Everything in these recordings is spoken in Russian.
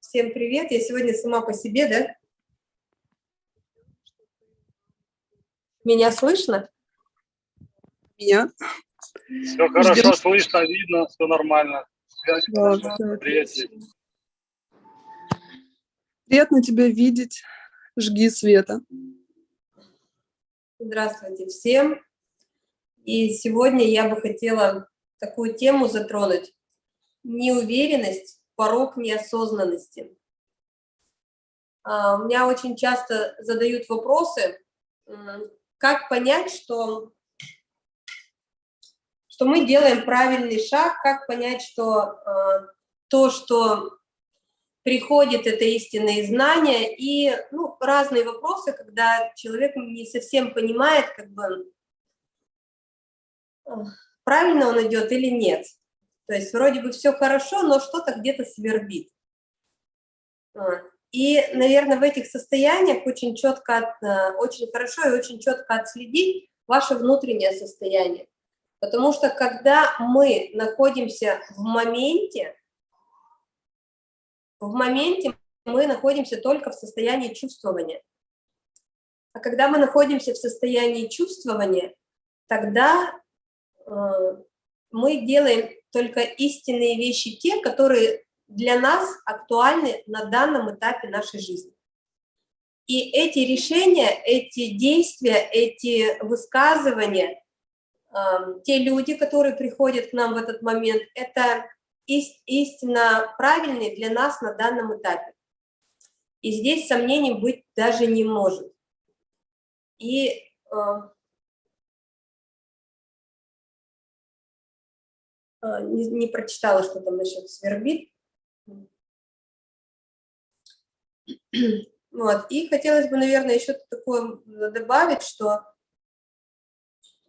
Всем привет! Я сегодня сама по себе, да? Меня слышно? Меня? Все хорошо, Ждем. слышно, видно, все нормально. Связь да, Привет. Приятно тебя видеть. Жги света. Здравствуйте всем. И сегодня я бы хотела такую тему затронуть. Неуверенность, порог неосознанности. А, у меня очень часто задают вопросы, как понять, что, что мы делаем правильный шаг, как понять, что а, то, что приходит, это истинные знания, и ну, разные вопросы, когда человек не совсем понимает, как бы, правильно он идет или нет. То есть вроде бы все хорошо, но что-то где-то свербит. И, наверное, в этих состояниях очень четко, э, очень хорошо и очень четко отследить ваше внутреннее состояние. Потому что когда мы находимся в моменте, в моменте мы находимся только в состоянии чувствования. А когда мы находимся в состоянии чувствования, тогда э, мы делаем только истинные вещи, те, которые для нас актуальны на данном этапе нашей жизни. И эти решения, эти действия, эти высказывания, э, те люди, которые приходят к нам в этот момент, это истинно правильные для нас на данном этапе. И здесь сомнений быть даже не может. И э, не, не прочитала, что там насчет свербит. Вот. И хотелось бы, наверное, еще такое добавить, что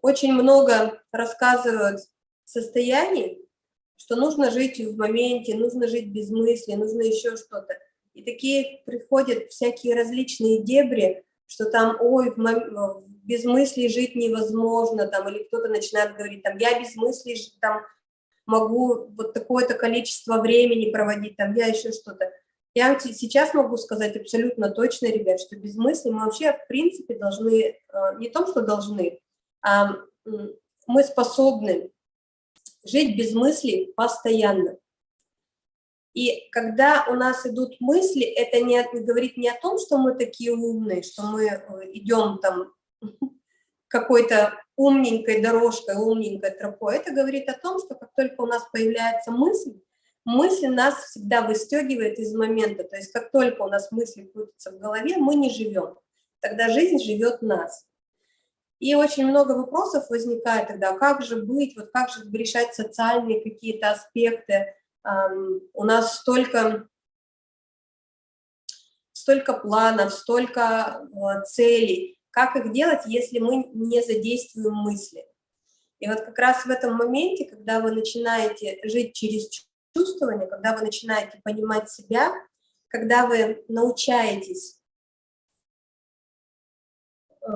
очень много рассказывают состояний, что нужно жить в моменте, нужно жить без мысли, нужно еще что-то. И такие приходят всякие различные дебри, что там, ой, без мысли жить невозможно, там, или кто-то начинает говорить, там, я без мысли там, могу вот такое-то количество времени проводить, там, я еще что-то. Я сейчас могу сказать абсолютно точно, ребят, что без мысли мы вообще, в принципе, должны, э, не том, что должны, а мы способны жить без мыслей постоянно. И когда у нас идут мысли, это не, не говорит не о том, что мы такие умные, что мы э, идем там какой-то умненькой дорожкой, умненькой тропой. Это говорит о том, что как только у нас появляется мысль, мысль нас всегда выстегивает из момента. То есть как только у нас мысли крутятся в голове, мы не живем. Тогда жизнь живет нас. И очень много вопросов возникает тогда, как же быть, вот как же решать социальные какие-то аспекты. У нас столько, столько планов, столько э, целей. Как их делать, если мы не задействуем мысли? И вот как раз в этом моменте, когда вы начинаете жить через чувствование, когда вы начинаете понимать себя, когда вы научаетесь э,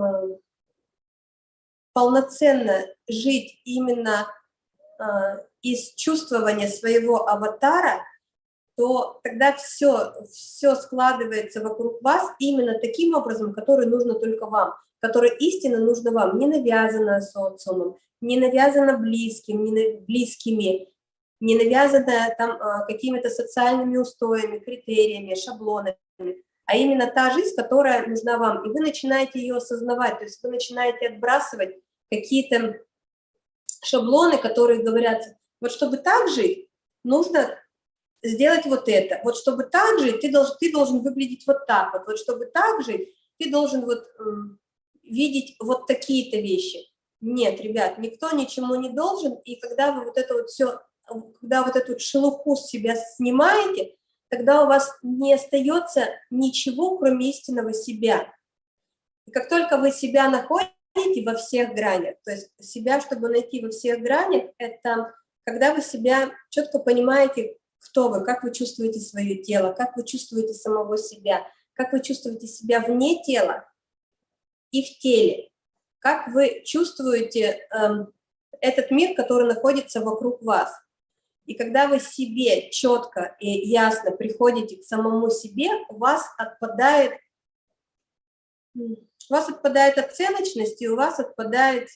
полноценно жить именно э, из чувствования своего аватара, то тогда все, все складывается вокруг вас именно таким образом, который нужно только вам, который истинно нужно вам, не навязано социумом, не навязано близким, не близкими, не навязано там э, какими-то социальными устоями, критериями, шаблонами, а именно та жизнь, которая нужна вам. И вы начинаете ее осознавать, то есть вы начинаете отбрасывать какие-то шаблоны, которые говорят, вот чтобы так жить, нужно сделать вот это, вот чтобы так жить, ты должен, ты должен выглядеть вот так вот, вот чтобы так жить, ты должен вот э, видеть вот такие-то вещи. Нет, ребят, никто ничему не должен, и когда вы вот это вот все, когда вот эту шелуху с себя снимаете, тогда у вас не остается ничего, кроме истинного себя. И как только вы себя находите, во всех гранях. То есть себя, чтобы найти во всех гранях, это когда вы себя четко понимаете, кто вы, как вы чувствуете свое тело, как вы чувствуете самого себя, как вы чувствуете себя вне тела и в теле, как вы чувствуете э, этот мир, который находится вокруг вас. И когда вы себе четко и ясно приходите к самому себе, у вас отпадает, у вас отпадает оценочность, и у вас отпадает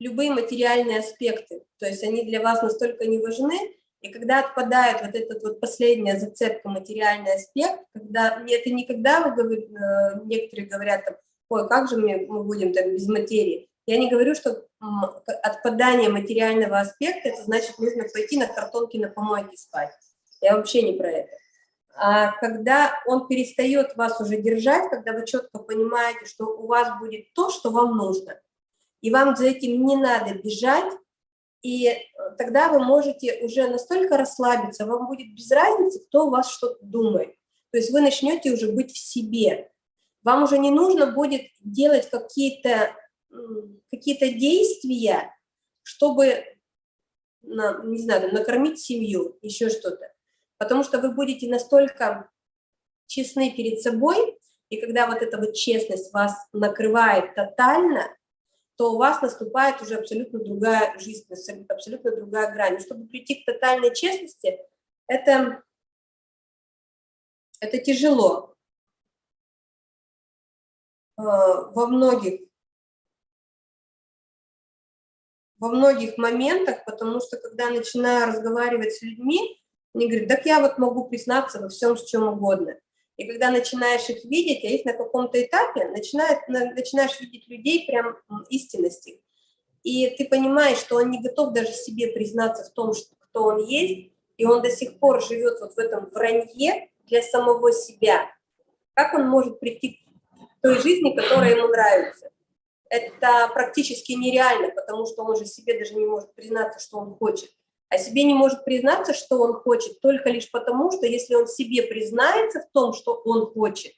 любые материальные аспекты. То есть они для вас настолько не важны, и когда отпадает вот этот вот последняя зацепка, материальный аспект, когда это не когда вы говорите, э, некоторые говорят там, ой, как же мы, мы будем так без материи. Я не говорю, что отпадание материального аспекта, это значит, нужно пойти на картонке на помойке спать. Я вообще не про это. А когда он перестает вас уже держать, когда вы четко понимаете, что у вас будет то, что вам нужно, и вам за этим не надо бежать, и э, тогда вы можете уже настолько расслабиться, вам будет без разницы, кто у вас что-то думает. То есть вы начнете уже быть в себе. Вам уже не нужно будет делать какие-то какие, -то, действия, чтобы, не знаю, накормить семью, еще что-то. Потому что вы будете настолько честны перед собой, и когда вот эта вот честность вас накрывает тотально, то у вас наступает уже абсолютно другая жизнь, абсолютно другая грань. И чтобы прийти к тотальной честности, это, это тяжело. А, во многих, во многих моментах, потому что когда начинаю разговаривать с людьми, они говорят, так я вот могу признаться во всем, с чем угодно. И когда начинаешь их видеть, а их на каком-то этапе, начинает, начинаешь видеть людей прям истинности. И ты понимаешь, что он не готов даже себе признаться в том, что, кто он есть, и он до сих пор живет вот в этом вранье для самого себя. Как он может прийти к той жизни, которая ему нравится? Это практически нереально, потому что он же себе даже не может признаться, что он хочет а себе не может признаться, что он хочет, только лишь потому, что если он себе признается в том, что он хочет,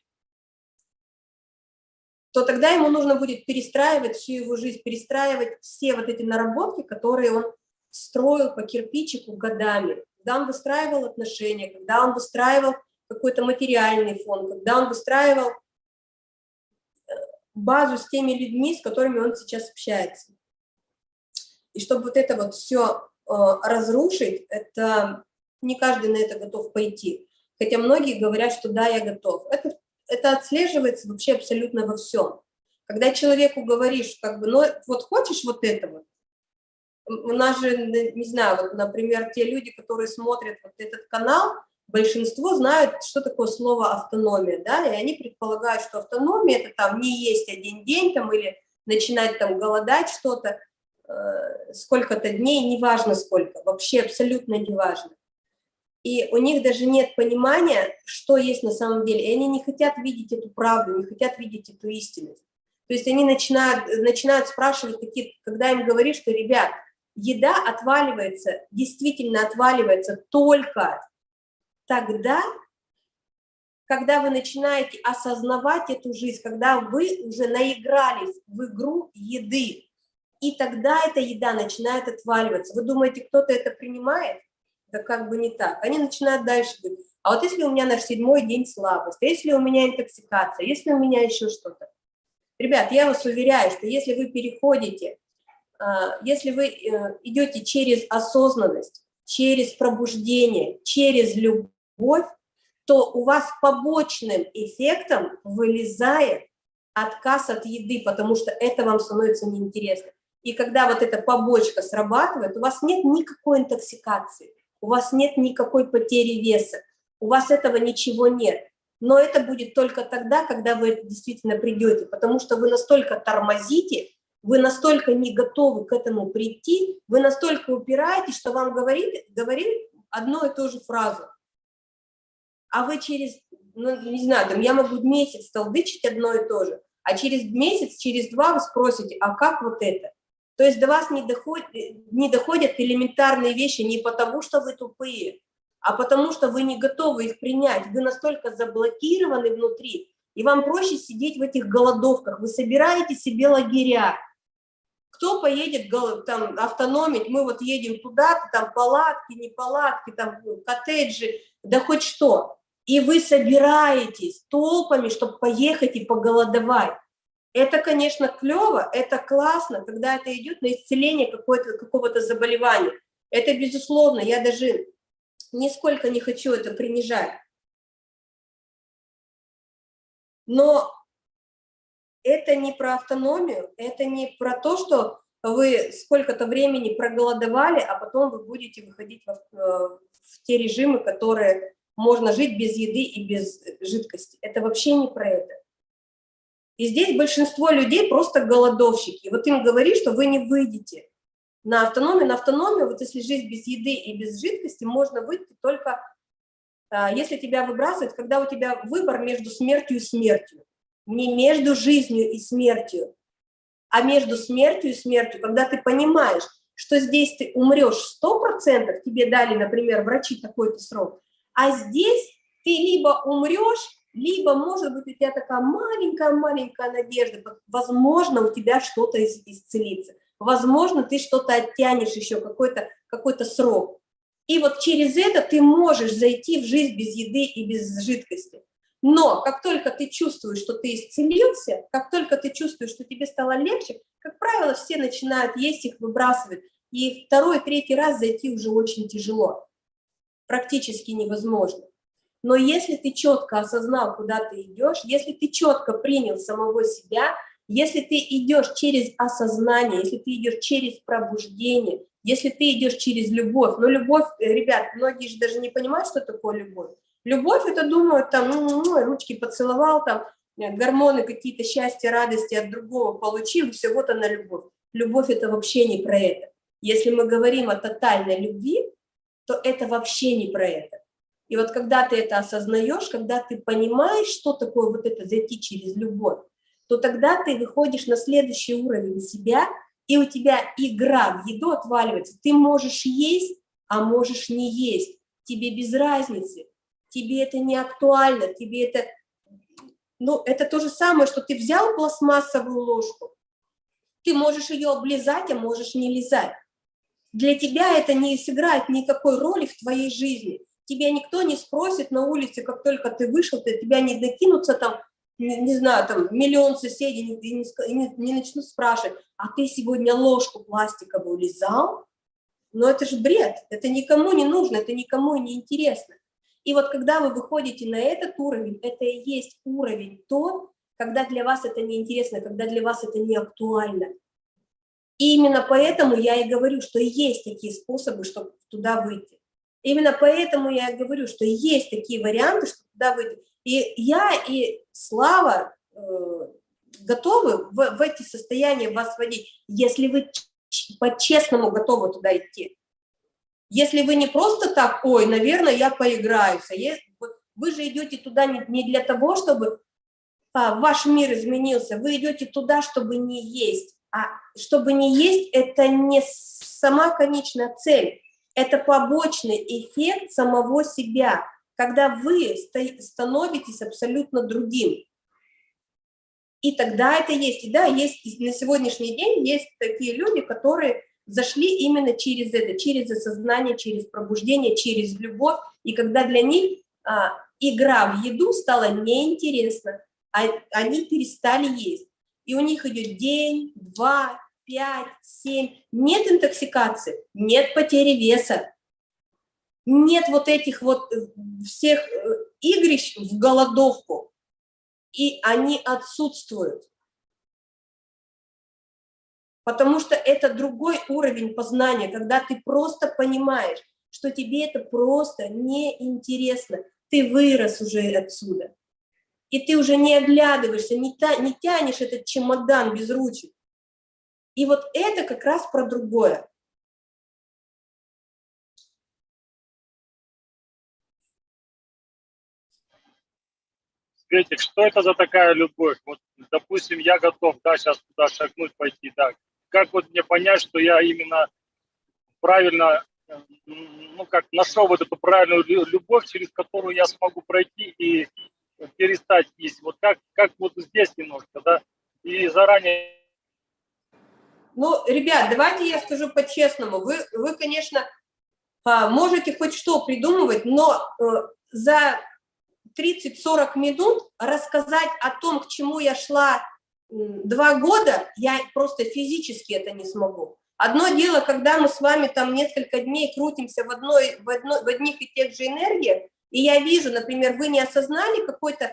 то тогда ему нужно будет перестраивать всю его жизнь, перестраивать все вот эти наработки, которые он строил по кирпичику годами. Когда он выстраивал отношения, когда он выстраивал какой-то материальный фон, когда он выстраивал э, базу с теми людьми, с которыми он сейчас общается. И чтобы вот это вот все разрушить, это не каждый на это готов пойти. Хотя многие говорят, что да, я готов. Это, это отслеживается вообще абсолютно во всем. Когда человеку говоришь, как бы, ну вот хочешь вот этого, у нас же, не знаю, вот, например, те люди, которые смотрят вот этот канал, большинство знают, что такое слово автономия, да, и они предполагают, что автономия – это там не есть один день там или начинать там голодать что-то. Э, сколько-то дней, неважно сколько, вообще абсолютно неважно. И у них даже нет понимания, что есть на самом деле. И они не хотят видеть эту правду, не хотят видеть эту истинность. То есть они начинают, начинают спрашивать, какие, когда им говоришь, что, ребят, еда отваливается, действительно отваливается только тогда, когда вы начинаете осознавать эту жизнь, когда вы уже наигрались в игру еды, и тогда эта еда начинает отваливаться. Вы думаете, кто-то это принимает? Да как бы не так. Они начинают дальше говорить, а вот если у меня на седьмой день слабость, если у меня интоксикация, если у меня еще что-то. Ребят, я вас уверяю, что если вы переходите, а, если вы э, идете через осознанность, через пробуждение, через любовь, то у вас побочным эффектом вылезает отказ от еды, потому что это вам становится неинтересно. И когда вот эта побочка срабатывает, у вас нет никакой интоксикации, у вас нет никакой потери веса, у вас этого ничего нет. Но это будет только тогда, когда вы это действительно придете, потому что вы настолько тормозите, вы настолько не готовы к этому прийти, вы настолько упираетесь, что вам говорит, говорит одну и ту же фразу. А вы через, ну, не знаю, там, я могу месяц толдычить одно и то же, а через месяц, через два вы спросите, а как вот это? То есть до вас не доходят, не доходят элементарные вещи не потому, что вы тупые, а потому что вы не готовы их принять. Вы настолько заблокированы внутри, и вам проще сидеть в этих голодовках. Вы собираете себе лагеря. Кто поедет там автономить? Мы вот едем туда, там палатки, не палатки, там коттеджи, да хоть что. И вы собираетесь толпами, чтобы поехать и поголодовать. Это, конечно, клево, это классно, когда это идет на исцеление какого-то заболевания. Это безусловно, я даже нисколько не хочу это принижать. Но это не про автономию, это не про то, что вы сколько-то времени проголодовали, а потом вы будете выходить в, э, в те режимы, которые можно жить без еды и без жидкости. Это вообще не про это. И здесь большинство людей просто голодовщики. Вот им говори, что вы не выйдете на автономию. На автономию, вот если жить без еды и без жидкости, можно выйти только, а, если тебя выбрасывают, когда у тебя выбор между смертью и смертью. Не между жизнью и смертью, а между смертью и смертью, когда ты понимаешь, что здесь ты умрешь 100%, тебе дали, например, врачи такой-то срок, а здесь ты либо умрешь, либо, может быть, у тебя такая маленькая-маленькая надежда, возможно, у тебя что-то исцелится, возможно, ты что-то оттянешь еще, какой-то какой, -то, срок. И вот через это ты можешь зайти в жизнь без еды и без жидкости. Но как только ты чувствуешь, что ты исцелился, как только ты чувствуешь, что тебе стало легче, как правило, все начинают есть их, выбрасывать. И второй, третий раз зайти уже очень тяжело, практически невозможно. Но если ты четко осознал, куда ты идешь, если ты четко принял самого себя, если ты идешь через осознание, если ты идешь через пробуждение, если ты идешь через любовь, но любовь, э, ребят, многие же даже не понимают, что такое любовь. Любовь это думают, там, ну, ну, ну ручки поцеловал, там, э, гормоны какие-то счастья, радости от другого получил, все, вот она любовь. Любовь это вообще не про это. Если мы говорим о тотальной любви, то это вообще не про это. И вот когда ты это осознаешь, когда ты понимаешь, что такое вот это зайти через любовь, то тогда ты выходишь на следующий уровень себя, и у тебя игра в еду отваливается. Ты можешь есть, а можешь не есть. Тебе без разницы. Тебе это не актуально, тебе это... Ну, это то же самое, что ты взял пластмассовую ложку, ты можешь ее облизать, а можешь не лизать. Для тебя это не сыграет никакой роли в твоей жизни тебя никто не спросит на улице, как только ты вышел, ты, тебя не докинутся там, не, не знаю, там миллион соседей не, не, не, начнут спрашивать, а ты сегодня ложку пластиковую лизал? Но это же бред, это никому не нужно, это никому не интересно. И вот когда вы выходите на этот уровень, это и есть уровень тот, когда для вас это не интересно, когда для вас это не актуально. И именно поэтому я и говорю, что есть такие способы, чтобы туда выйти. Именно поэтому я говорю, что есть такие варианты, что туда выйти. И я и Слава э, готовы в, в эти состояния вас вводить, если вы по-честному готовы туда идти. Если вы не просто так, ой, наверное, я поиграюсь, а вы же идете туда не, не для того, чтобы а, ваш мир изменился, вы идете туда, чтобы не есть. А чтобы не есть, это не сама конечная цель это побочный эффект самого себя, когда вы становитесь абсолютно другим. И тогда это есть. И да, есть на сегодняшний день есть такие люди, которые зашли именно через это, через осознание, через пробуждение, через любовь. И когда для них а, игра в еду стала неинтересна, а, они перестали есть. И у них идет день, два, 5, 7, нет интоксикации, нет потери веса, нет вот этих вот э, всех э, игрищ в голодовку, и они отсутствуют. Потому что это другой уровень познания, когда ты просто понимаешь, что тебе это просто неинтересно. Ты вырос уже отсюда. И ты уже не оглядываешься, не, та, не тянешь этот чемодан без ручек. И вот это как раз про другое. Светик, что это за такая любовь? Вот, допустим, я готов, да, сейчас туда шагнуть, пойти, да. Как вот мне понять, что я именно правильно, ну, как нашел вот эту правильную любовь, через которую я смогу пройти и перестать есть. Вот как, как вот здесь немножко, да, и заранее ну, ребят, давайте я скажу по-честному. Вы, вы, конечно, а, можете хоть что придумывать, но э, за 30-40 минут рассказать о том, к чему я шла два года, я просто физически это не смогу. Одно дело, когда мы с вами там несколько дней крутимся в, одной, в, одной, в одних и тех же энергиях, и я вижу, например, вы не осознали какой-то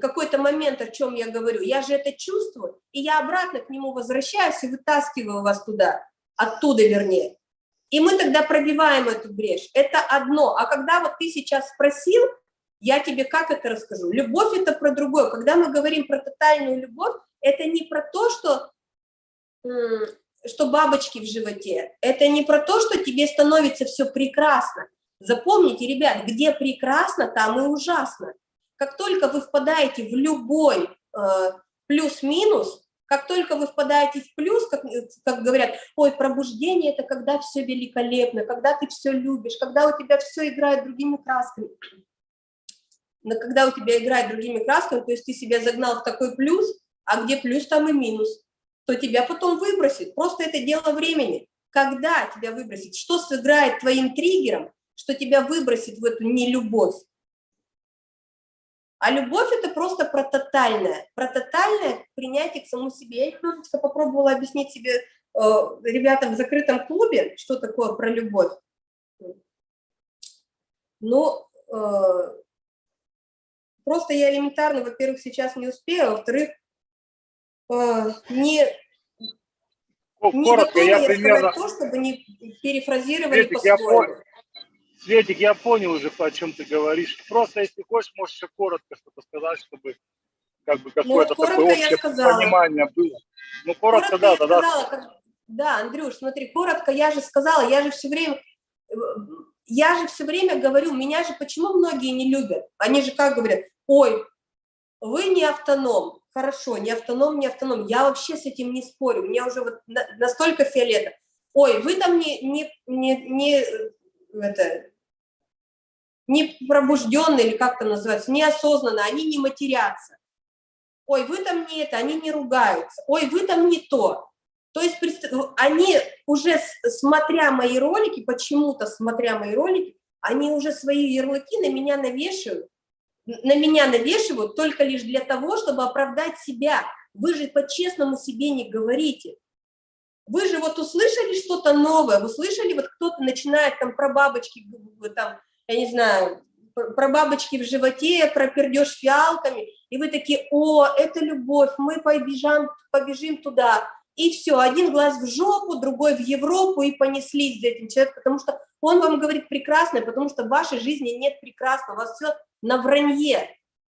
какой-то момент, о чем я говорю, я же это чувствую, и я обратно к нему возвращаюсь и вытаскиваю вас туда, оттуда вернее. И мы тогда пробиваем эту брешь. Это одно. А когда вот ты сейчас спросил, я тебе как это расскажу? Любовь – это про другое. Когда мы говорим про тотальную любовь, это не про то, что, что бабочки в животе. Это не про то, что тебе становится все прекрасно. Запомните, ребят, где прекрасно, там и ужасно. Как только вы впадаете в любой э, плюс-минус, как только вы впадаете в плюс, как, как говорят, ой, пробуждение – это когда все великолепно, когда ты все любишь, когда у тебя все играет другими красками. Но когда у тебя играет другими красками, то есть ты себя загнал в такой плюс, а где плюс, там и минус, то тебя потом выбросит. Просто это дело времени. Когда тебя выбросит? Что сыграет твоим триггером, что тебя выбросит в эту нелюбовь? А любовь – это просто про тотальное, про тотальное принятие к самому себе. Я немножечко попробовала объяснить себе э, ребятам в закрытом клубе, что такое про любовь. Ну, э, просто я элементарно, во-первых, сейчас не успею, а во-вторых, э, не, не Коротко, готова я я примерно... то, чтобы не перефразировали по-своему. Светик, я понял уже, о чем ты говоришь. Просто, если хочешь, можешь еще коротко что-то сказать, чтобы как бы какое-то коротко такое общее понимание было. Ну, коротко, да, я тогда. сказала, как- Да, Андрюш, смотри, коротко я же сказала, я же все время, я же все время говорю, меня же почему многие не любят? Они же как говорят, ой, вы не автоном, хорошо, не автоном, не автоном, я вообще с этим не спорю, мне уже вот на- настолько фиолетово. Ой, вы там не, не, не, не, э, это, не пробужденные, или как там называется, неосознанно, они не матерятся. Ой, вы там не это, они не ругаются. Ой, вы там не то. То есть представ- они уже, смотря мои ролики, почему-то смотря мои ролики, они уже свои ярлыки на меня навешивают, на меня навешивают только лишь для того, чтобы оправдать себя. Вы же по-честному себе не говорите. Вы же вот услышали что-то новое, вы слышали, вот кто-то начинает там про бабочки, г- там, я не знаю, пр- про бабочки в животе, про пердеж фиалками, и вы такие, о, это любовь, мы побежим, побежим туда. И все, один глаз в жопу, другой в Европу, и понеслись за этим человеком, потому что он вам говорит прекрасное, потому что в вашей жизни нет прекрасного, у вас все на вранье,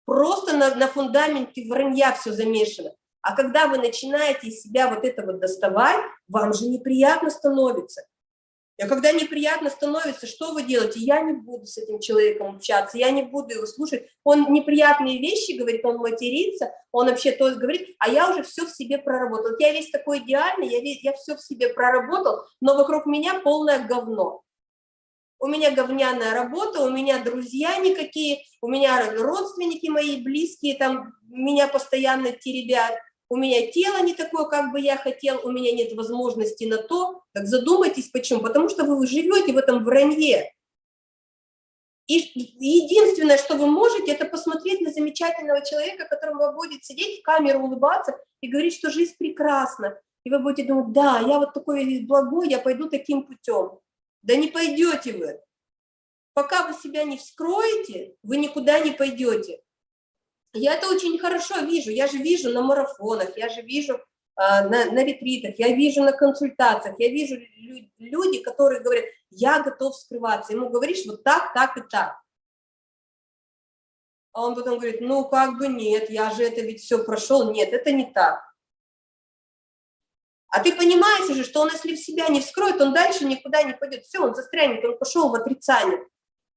просто на, на фундаменте вранья все замешано. А когда вы начинаете себя вот это вот доставать, вам же неприятно становится. И когда неприятно становится, что вы делаете? Я не буду с этим человеком общаться, я не буду его слушать. Он неприятные вещи говорит, он матерится, он вообще то говорит, а я уже все в себе проработал. Я весь такой идеальный, я, весь, я все в себе проработал, но вокруг меня полное говно. У меня говняная работа, у меня друзья никакие, у меня родственники мои близкие, там меня постоянно теребят, у меня тело не такое, как бы я хотел, у меня нет возможности на то, так задумайтесь, почему. Потому что вы живете в этом вранье. И единственное, что вы можете, это посмотреть на замечательного человека, которому будет сидеть в камеру, улыбаться и говорить, что жизнь прекрасна. И вы будете думать, да, я вот такой весь благой, я пойду таким путем. Да не пойдете вы. Пока вы себя не вскроете, вы никуда не пойдете. Я это очень хорошо вижу, я же вижу на марафонах, я же вижу а, на, на ретритах, я вижу на консультациях, я вижу лю люди, которые говорят, я готов скрываться. Ему говоришь вот так, так и так. А он потом говорит, ну как бы нет, я же это ведь все прошел. Нет, это не так. А ты понимаешь уже, что он, если в себя не вскроет, он дальше никуда не пойдет. Все, он застрянет, он пошел в отрицание.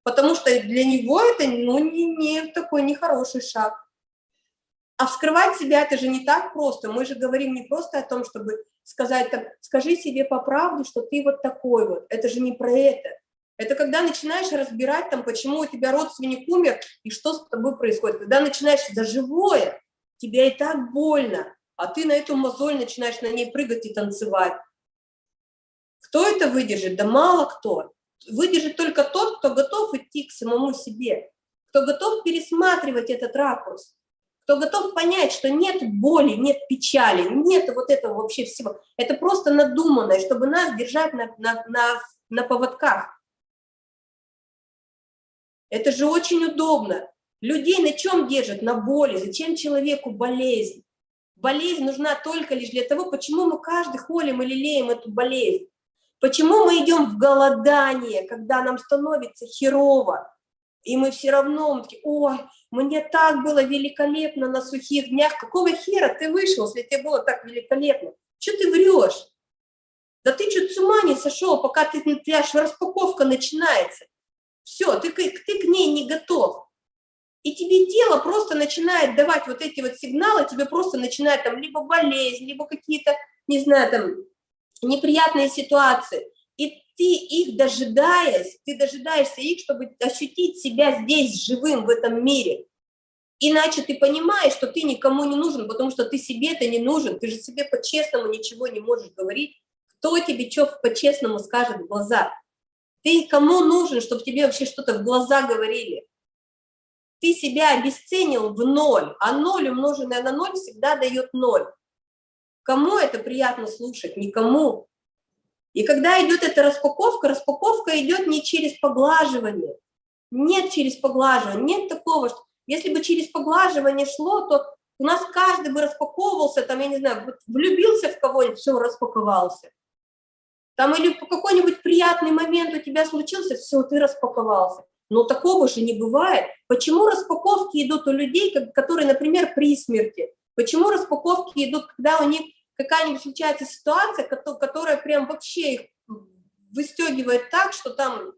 Потому что для него это ну, не, не такой нехороший шаг. А вскрывать себя это же не так просто. Мы же говорим не просто о том, чтобы сказать, там, скажи себе по правде, что ты вот такой вот. Это же не про это. Это когда начинаешь разбирать, там, почему у тебя родственник умер и что с тобой происходит. Когда начинаешь за живое, тебе и так больно, а ты на эту мозоль начинаешь на ней прыгать и танцевать. Кто это выдержит? Да мало кто. Выдержит только тот, кто готов идти к самому себе, кто готов пересматривать этот ракурс. Кто готов понять, что нет боли, нет печали, нет вот этого вообще всего. Это просто надуманное, чтобы нас держать на, на, на, на поводках. Это же очень удобно. Людей на чем держат? На боли. Зачем человеку болезнь? Болезнь нужна только лишь для того, почему мы каждый холим или леем эту болезнь. Почему мы идем в голодание, когда нам становится херово, и мы все равно, мы такие, ой, мне так было великолепно на сухих днях, какого хера ты вышел, если тебе было так великолепно? Что ты врешь? Да ты что, с ума не сошел, пока ты, ты аж распаковка начинается. Все, ты, ты к ней не готов. И тебе тело просто начинает давать вот эти вот сигналы, тебе просто начинает там либо болезнь, либо какие-то, не знаю, там, неприятные ситуации. Ты их дожидаясь, ты дожидаешься их, чтобы ощутить себя здесь живым в этом мире. Иначе ты понимаешь, что ты никому не нужен, потому что ты себе-то не нужен, ты же себе по-честному ничего не можешь говорить. Кто тебе что по-честному скажет в глаза? Ты кому нужен, чтобы тебе вообще что-то в глаза говорили? Ты себя обесценил в ноль, а ноль, умноженное на ноль, всегда дает ноль. Кому это приятно слушать? Никому. И когда идет эта распаковка, распаковка идет не через поглаживание. Нет через поглаживание, нет такого, что если бы через поглаживание шло, то у нас каждый бы распаковывался, там, я не знаю, влюбился в кого-нибудь, все, распаковался. Там или какой-нибудь приятный момент у тебя случился, все, ты распаковался. Но такого же не бывает. Почему распаковки идут у людей, которые, например, при смерти? Почему распаковки идут, когда у них какая-нибудь случается ситуация, которая прям вообще их выстегивает так, что там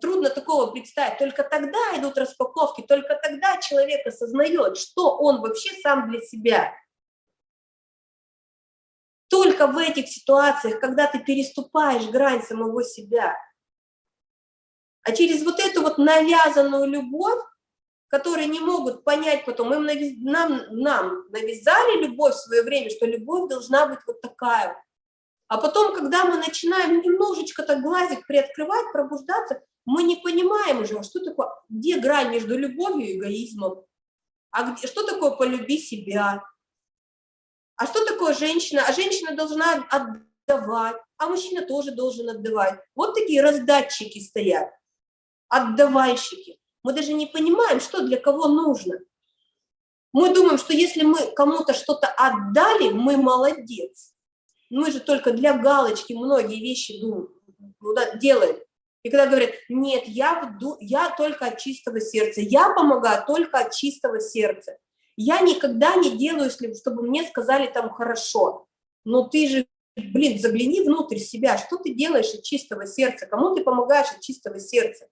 трудно такого представить. Только тогда идут распаковки, только тогда человек осознает, что он вообще сам для себя. Только в этих ситуациях, когда ты переступаешь грань самого себя. А через вот эту вот навязанную любовь, которые не могут понять потом, им навяз... нам, нам навязали любовь в свое время, что любовь должна быть вот такая. А потом, когда мы начинаем немножечко так глазик приоткрывать, пробуждаться, мы не понимаем уже, что такое, где грань между любовью и эгоизмом, а где, что такое полюби себя, а что такое женщина? А женщина должна отдавать, а мужчина тоже должен отдавать. Вот такие раздатчики стоят, отдавальщики. Мы даже не понимаем, что для кого нужно. Мы думаем, что если мы кому-то что-то отдали, мы молодец. Мы же только для галочки многие вещи делаем. И когда говорят, нет, я, я только от чистого сердца, я помогаю только от чистого сердца. Я никогда не делаю, чтобы мне сказали там хорошо. Но ты же, блин, загляни внутрь себя, что ты делаешь от чистого сердца, кому ты помогаешь от чистого сердца.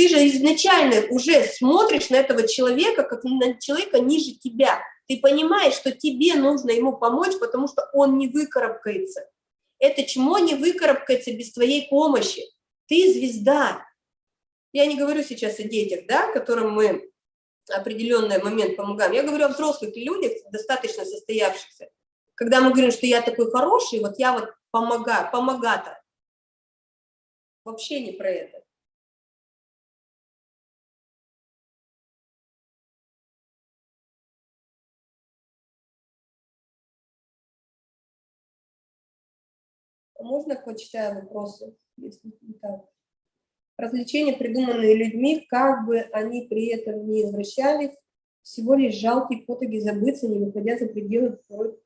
Ты же изначально уже смотришь на этого человека, как на человека ниже тебя. Ты понимаешь, что тебе нужно ему помочь, потому что он не выкарабкается. Это чмо не выкарабкается без твоей помощи. Ты звезда. Я не говорю сейчас о детях, да, которым мы определенный момент помогаем. Я говорю о взрослых людях, достаточно состоявшихся. Когда мы говорим, что я такой хороший, вот я вот помогаю, помогатор. Вообще не про это. Можно почитаю вопросы, если так? Развлечения, придуманные людьми, как бы они при этом не извращались, всего лишь жалкие потуги забыться, не выходя за пределы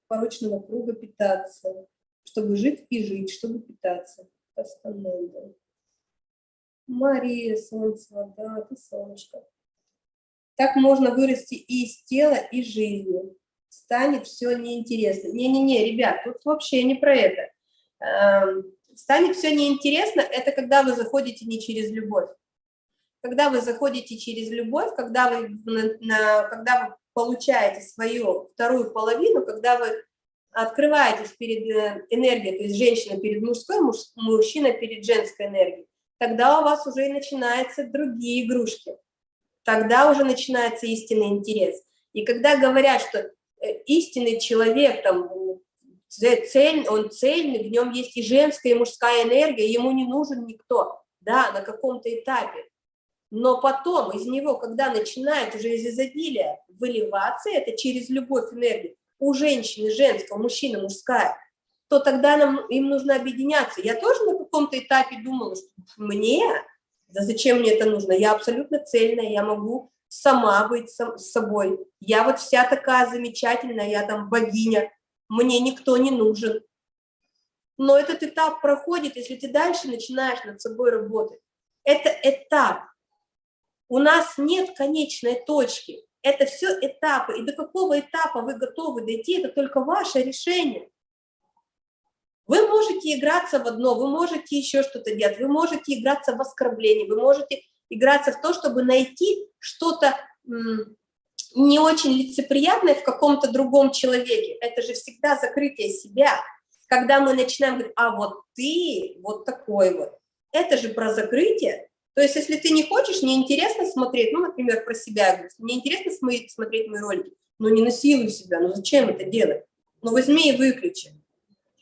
порочного круга питаться, чтобы жить и жить, чтобы питаться. Остальное. Мария Солнцева, да, ты солнышко. Так можно вырасти и из тела, и жизни. Станет все неинтересно. Не-не-не, ребят, тут вообще не про это. Эм, станет все неинтересно, это когда вы заходите не через любовь. Когда вы заходите через любовь, когда вы, на, когда вы получаете свою вторую половину, когда вы открываетесь перед э, энергией, то есть женщина перед мужской, муж, мужчина перед женской энергией, тогда у вас уже и начинаются другие игрушки. Тогда уже начинается истинный интерес. И когда говорят, что э, истинный человек, там, цель, он цельный, в нем есть и женская, и мужская энергия, ему не нужен никто, да, на каком-то этапе. Но потом из него, когда начинает уже из изобилия выливаться, это через любовь, энергию, у женщины женская, у мужчины мужская, то тогда нам, им нужно объединяться. Я тоже на каком-то этапе думала, что мне, да зачем мне это нужно? Я абсолютно цельная, я могу сама быть сам, собой. Я вот вся такая замечательная, я там богиня, мне никто не нужен. Но этот этап проходит, если ты дальше начинаешь над собой работать. Это этап. У нас нет конечной точки. Это все этапы. И до какого этапа вы готовы дойти, это только ваше решение. Вы можете играться в одно, вы можете еще что-то делать, вы можете играться в оскорбление, вы можете играться в то, чтобы найти что-то не очень лицеприятное в каком-то другом человеке. Это же всегда закрытие себя. Когда мы начинаем говорить, а вот ты вот такой вот, это же про закрытие. То есть, если ты не хочешь, неинтересно смотреть, ну, например, про себя, говорю, неинтересно смотреть мои ролики, ну, не насилуй себя, ну, зачем это делать? Ну, возьми и выключи.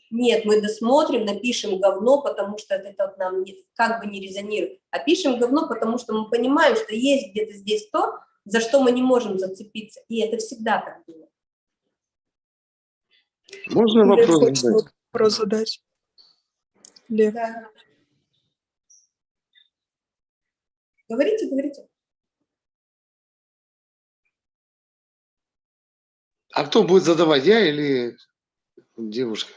Нет, мы досмотрим, напишем говно, потому что это нам не, как бы не резонирует. А пишем говно, потому что мы понимаем, что есть где-то здесь то, за что мы не можем зацепиться. И это всегда так было. Можно вопрос задать? Вопрос задать. Лев. Да. Говорите, говорите. А кто будет задавать, я или девушка?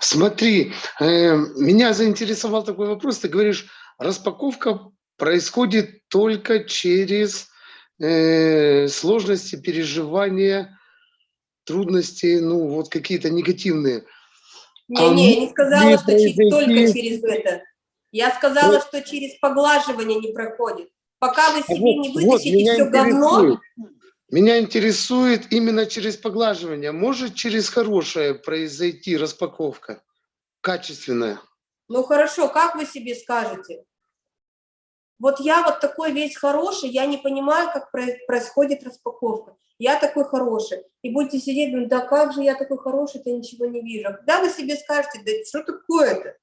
Смотри, э, меня заинтересовал такой вопрос. Ты говоришь, распаковка происходит только через э, сложности, переживания, трудности, ну вот какие-то негативные. Не, а не, я не сказала, что произойти... только через это. Я сказала, что через поглаживание не проходит. Пока вы себе вот, не вот, вытащите меня все говно. Меня интересует именно через поглаживание. Может через хорошее произойти распаковка? Качественная. ну хорошо, как вы себе скажете? Вот я вот такой весь хороший, я не понимаю, как проис- происходит распаковка. Я такой хороший. И будете сидеть, думать, да как же я такой хороший, я ничего не вижу. А когда вы себе скажете, да что такое-то?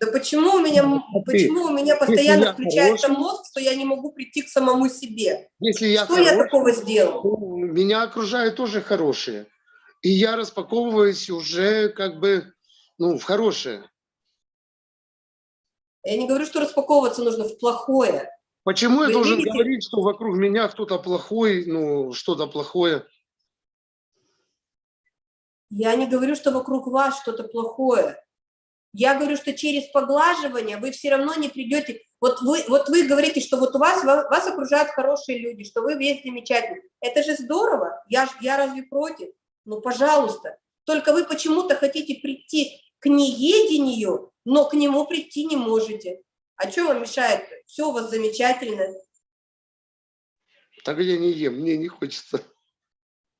Да почему у меня, м- Смотри, почему у меня постоянно я включается хороший- мозг, что я не могу прийти к самому себе? Если я Что я хороший, такого сделал? меня окружают тоже хорошие. И я распаковываюсь уже как бы ну, в хорошее. Я не говорю, что распаковываться нужно в плохое. Почему я Вы должен видите? говорить, что вокруг меня кто-то плохой, ну, что-то плохое? Я не говорю, что вокруг вас что-то плохое. Я говорю, что через поглаживание вы все равно не придете. Вот вы, вот вы говорите, что вот у вас, ва- вас окружают хорошие люди, что вы весь замечательный. Это же здорово. Я, я разве против? Ну, пожалуйста. Только вы почему-то хотите прийти к неедению, но к нему прийти не можете. А что вам мешает? Все у вас замечательно. Так я не ем, мне не хочется.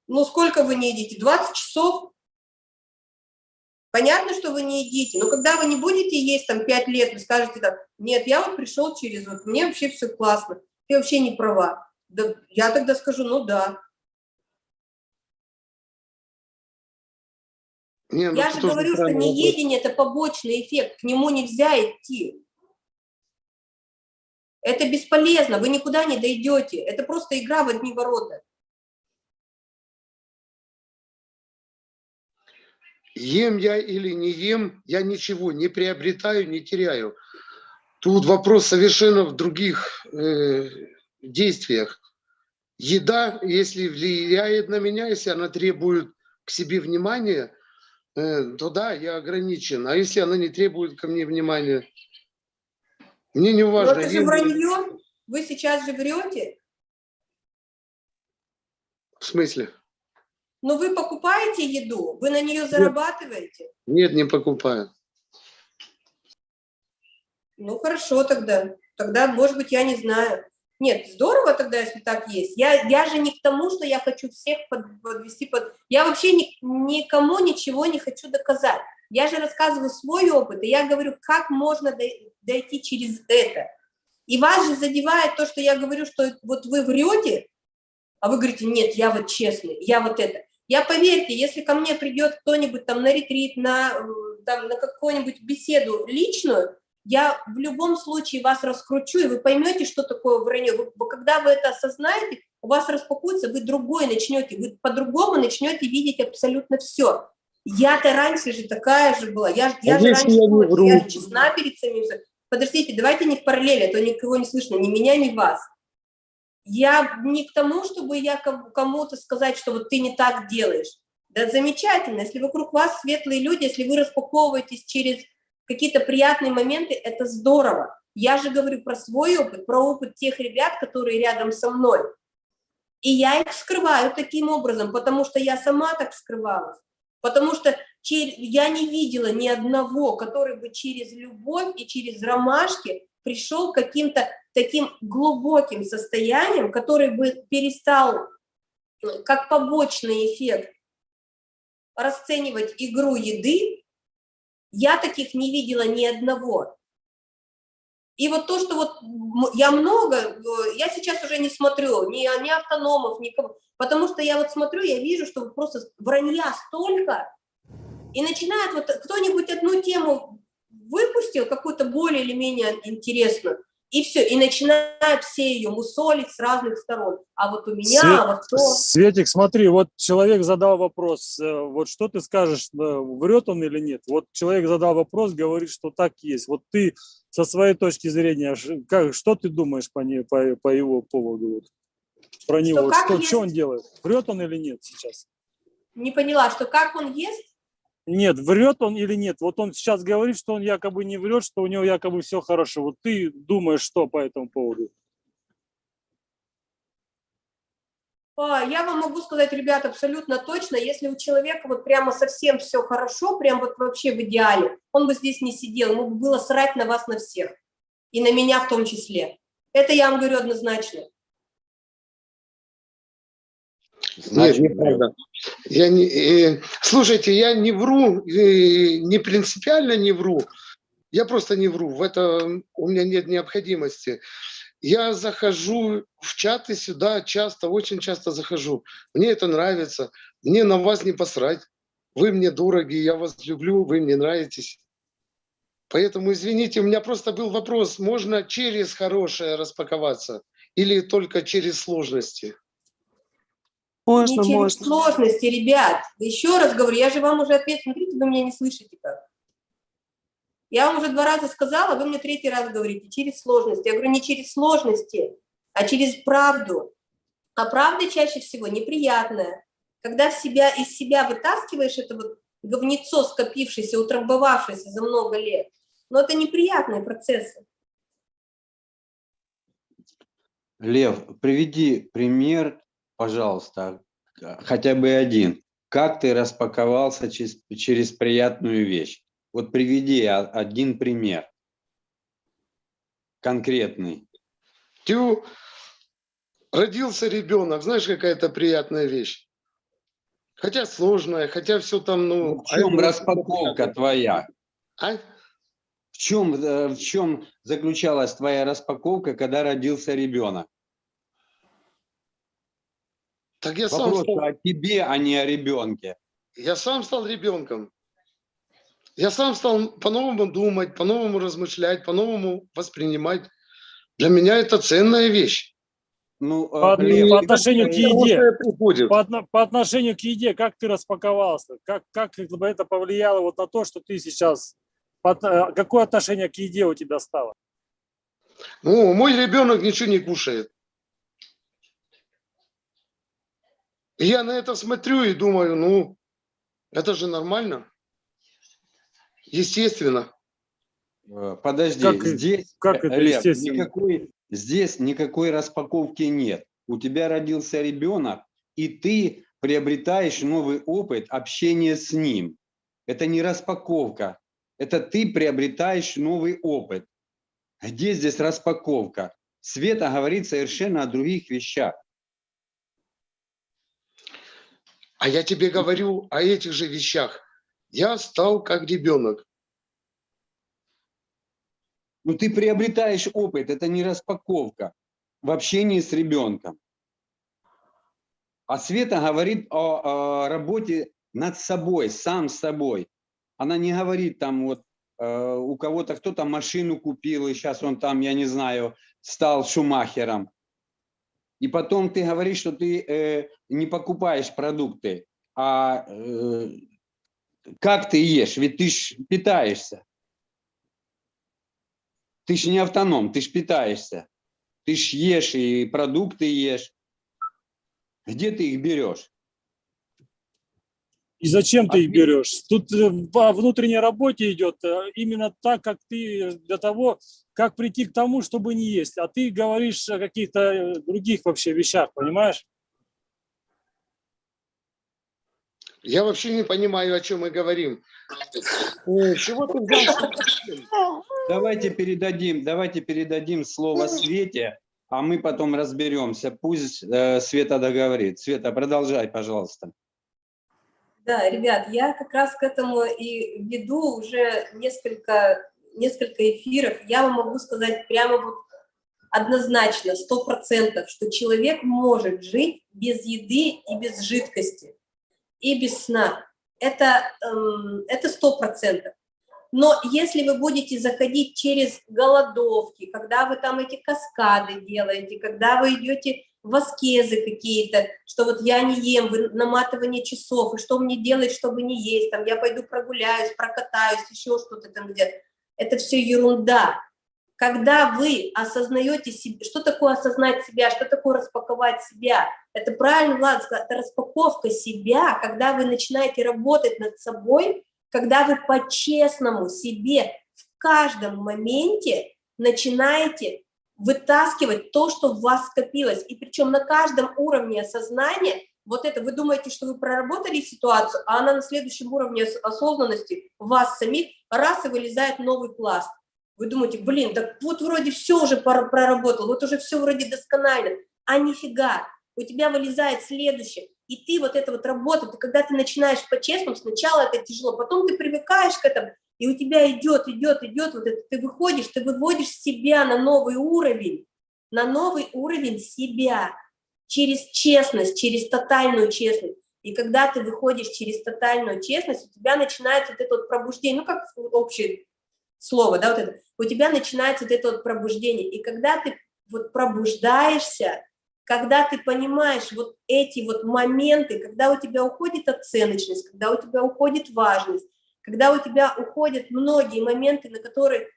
Ну, сколько вы не едите? 20 часов? Понятно, что вы не едите, но когда вы не будете есть там 5 лет, вы скажете так, нет, я вот пришел через вот, мне вообще все классно, ты вообще не права. Да, я тогда скажу, ну да. Не, ну, Я же говорю, что неедение – это побочный эффект, к нему нельзя идти. Это бесполезно, вы никуда не дойдете, это просто игра в одни ворота. Ем я или не ем, я ничего не приобретаю, не теряю. Тут вопрос совершенно в других э, действиях. Еда, если влияет на меня, если она требует к себе внимания, то да, я ограничен. А если она не требует ко мне внимания, мне не Но важно. это же вранье, вы сейчас же врете, В смысле? но вы покупаете еду, вы на нее зарабатываете. Нет, не покупаю. Ну, хорошо тогда. Тогда, может быть, я не знаю. Нет, здорово тогда, если так есть. Я, я же не к тому, что я хочу всех под- подвести под... Я вообще ни- никому ничего не хочу доказать. Я же рассказываю свой опыт, и я говорю, как можно дой- дойти через это. И вас же задевает то, что я говорю, что вот вы врете, а вы говорите, нет, я вот честный, я вот это. Я поверьте, если ко мне придет кто-нибудь там на ретрит, на, на какую-нибудь беседу личную, я в любом случае вас раскручу, и вы поймете, что такое вранье. Вы- вы- когда вы это осознаете, у вас распакуется, вы другой начнете, вы по-другому начнете видеть абсолютно все. Я-то раньше же такая же была, я, я же раньше я была, вру? я же честна перед самим. Подождите, давайте не в параллели, а то никого не слышно, ни меня, ни вас. Я не к тому, чтобы я ком- кому-то сказать, что вот ты не так делаешь. Да замечательно, если вокруг вас светлые люди, если вы распаковываетесь через какие-то приятные моменты, это здорово. Я же говорю про свой опыт, про опыт тех ребят, которые рядом со мной. И я их скрываю таким образом, потому что я сама так скрывалась. Потому что я не видела ни одного, который бы через любовь и через ромашки пришел к каким-то таким глубоким состоянием, который бы перестал э, как побочный эффект расценивать игру еды, я таких не видела ни одного. И вот то, что вот я много, я сейчас уже не смотрю ни, ни автономов, никого, потому что я вот смотрю, я вижу, что просто вранья столько, и начинает вот кто-нибудь одну тему выпустил, какую-то более или менее интересную, и все, и начинают все ее мусолить с разных сторон. А вот у меня, Свет- а вот то... Светик, смотри, вот человек задал вопрос, э, вот что ты скажешь, э, врет он или нет? Вот человек задал вопрос, говорит, что так есть. Вот ты со своей точки зрения, как, что ты думаешь по, не, по, по его поводу? Вот, про него, Вот как что, что он есть? делает? Врет он или нет сейчас? Не поняла, что как он ест, Нет, врет он или нет? Вот он сейчас говорит, что он якобы не врет, что у него якобы все хорошо. Вот ты думаешь, что по этому поводу? А, Я вам могу сказать, ребят, абсолютно точно, если у человека вот прямо совсем все хорошо, прям вот вообще в идеале, он бы здесь не сидел, ему бы было срать на вас на всех, и на меня в том числе. Это я вам говорю однозначно. Нет, неправда. Я не, э, слушайте, я не вру, э, не принципиально не вру. Я просто не вру. В этом у меня нет необходимости. Я захожу в чаты сюда часто, очень часто захожу. Мне это нравится. Мне на вас не посрать. Вы мне дороги, я вас люблю, вы мне нравитесь. Поэтому, извините, у меня просто был вопрос, можно через хорошее распаковаться или только через сложности? Можно, не через можно. сложности, ребят. Еще раз говорю, я же вам уже ответ, смотрите, вы меня не слышите как. Я вам уже два раза сказала, вы мне третий раз говорите, через сложности. Я говорю, не через сложности, а через правду. А правда чаще всего неприятная. Когда в себя, из себя вытаскиваешь это вот говнецо, скопившееся, утрамбовавшееся за много лет, но это неприятные процессы. Лев, приведи пример, пожалуйста, хотя бы один. Как ты распаковался через, через приятную вещь? Вот приведи один пример. Конкретный. Тю, родился ребенок, знаешь, какая-то приятная вещь. Хотя сложная, хотя все там, ну... Ну, в чем а это распаковка твоя? А? В чем, э, в чем заключалась твоя распаковка, когда родился ребенок? Так я сам, стал, о тебе, а не о ребенке. я сам стал ребенком. Я сам стал по-новому думать, по-новому размышлять, по-новому воспринимать. Для меня это ценная вещь. Ну, э, По, Лев, по отношению к еде. По, по отношению к еде, как ты распаковался? Как, как бы это повлияло вот на то, что ты сейчас... под- э, какое отношение к еде у тебя стало? Ну, мой ребенок ничего не кушает. И я на это смотрю и думаю, ну, это же нормально. Естественно. Э, Подожди, Как- здесь, как это Лев, естественно? никакой, здесь никакой распаковки нет. У тебя родился ребенок, и ты приобретаешь новый опыт общения с ним. Это не распаковка, это ты приобретаешь новый опыт. Где здесь распаковка? Света говорит совершенно о других вещах. А я тебе говорю о этих же вещах. Я стал как ребенок. Ну, ты приобретаешь опыт, это не распаковка в общении с ребенком. А Света говорит о, о работе над собой, сам собой. Она не говорит там вот э, у кого-то кто-то машину купил, и сейчас он там, я не знаю, стал шумахером. И потом ты говоришь, что ты э, не покупаешь продукты, а э, как ты ешь? Ведь ты ж питаешься. Ты ж не автоном, ты ж питаешься. Ты ж ешь и продукты ешь. Где ты их берешь? И зачем ты их берешь? Тут э, по внутренней работе идет э, именно так, как ты для того, как прийти к тому, чтобы не есть. А ты говоришь о каких-то э, других вообще вещах, понимаешь? Я вообще не понимаю, о чем мы говорим. Э, Чего ты взял? Давайте передадим, давайте передадим слово Свете, а мы потом разберемся. Пусть э, Света договорит. Света, продолжай, пожалуйста. Да, ребят, я как раз к этому и веду уже несколько, несколько эфиров. Я вам могу сказать прямо вот однозначно, сто процентов, что человек может жить без еды и без жидкости, и без сна. Это эм, это сто процентов. Но если вы будете заходить через голодовки, когда вы там эти каскады делаете, когда вы идете в аскезы какие-то, что вот я не ем, вы наматывание часов, и что мне делать, чтобы не есть, там я пойду прогуляюсь, прокатаюсь, еще что-то там где-то. Это все ерунда. Когда вы осознаете себе, что такое осознать себя, что такое распаковать себя, это правильно, Влад это распаковка себя, когда вы начинаете работать над собой, когда вы по-честному себе в каждом моменте начинаете вытаскивать то, что в вас скопилось. И причем на каждом уровне осознания, вот это, вы думаете, что вы проработали ситуацию, а она на следующем уровне ос- осознанности вас самих, раз и вылезает новый пласт. Вы думаете, блин, так вот вроде все уже проработал, вот уже все вроде досконально, а нифига, у тебя вылезает следующее, и ты вот это вот работа, ты, когда ты начинаешь по-честному, сначала это тяжело, потом ты привыкаешь к этому, и у тебя идет, идет, идет, вот это, ты выходишь, ты выводишь себя на новый уровень, на новый уровень себя, через честность, через тотальную честность. И когда ты выходишь через тотальную честность, у тебя начинается вот это вот пробуждение, ну как общее слово, да, вот это, у тебя начинается вот это вот пробуждение. И когда ты вот пробуждаешься, когда ты понимаешь вот эти вот моменты, когда у тебя уходит оценочность, когда у тебя уходит важность, когда у тебя уходят многие моменты, на которые,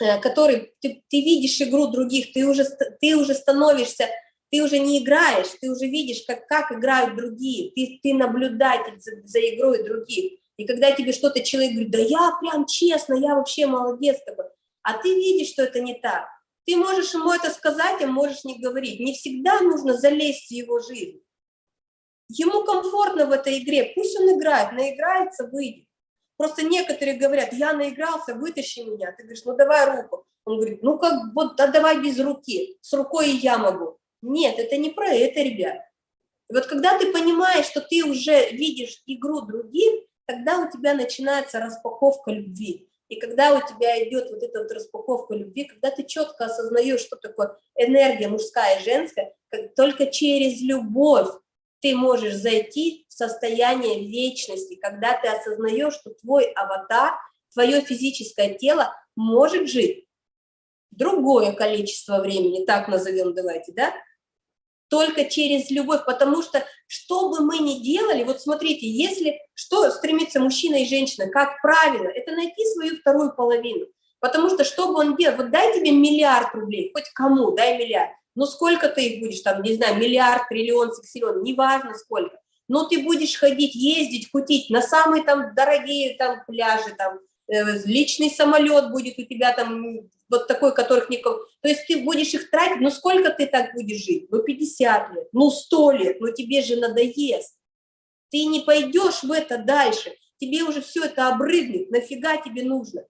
э, которые ты, ты видишь игру других, ты уже, ты уже становишься, ты уже не играешь, ты уже видишь, как, как играют другие, ты, ты наблюдатель за, за игрой других. И когда тебе что-то человек говорит, да я прям честно, я вообще молодец такой, а ты видишь, что это не так. Ты можешь ему это сказать, а можешь не говорить. Не всегда нужно залезть в его жизнь. Ему комфортно в этой игре, пусть он играет, наиграется, выйдет. Просто некоторые говорят, я наигрался, вытащи меня. Ты говоришь, ну давай руку. Он говорит, ну как, вот да давай без руки, с рукой и я могу. Нет, это не про это, ребят. Вот когда ты понимаешь, что ты уже видишь игру других, тогда у тебя начинается распаковка любви. И когда у тебя идет вот эта вот распаковка любви, когда ты четко осознаешь, что такое энергия мужская и женская, только через любовь ты можешь зайти в состояние вечности, когда ты осознаешь, что твой аватар, твое физическое тело может жить другое количество времени, так назовем, давайте, да, только через любовь, потому что что бы мы ни делали, вот смотрите, если что стремится мужчина и женщина, как правило, это найти свою вторую половину, потому что что бы он делал, вот дай тебе миллиард рублей, хоть кому, дай миллиард, ну сколько ты их будешь, там, не знаю, миллиард, триллион, сексиллион, неважно сколько, но ты будешь ходить, ездить, кутить на самые там дорогие там пляжи, там, э, личный самолет будет у тебя там, вот такой, которых никого, то есть ты будешь их тратить, ну сколько ты так будешь жить? Ну 50 лет, ну 100 лет, ну тебе же надоест. Ты не пойдешь в это дальше, тебе уже все это обрыгнет, нафига тебе нужно?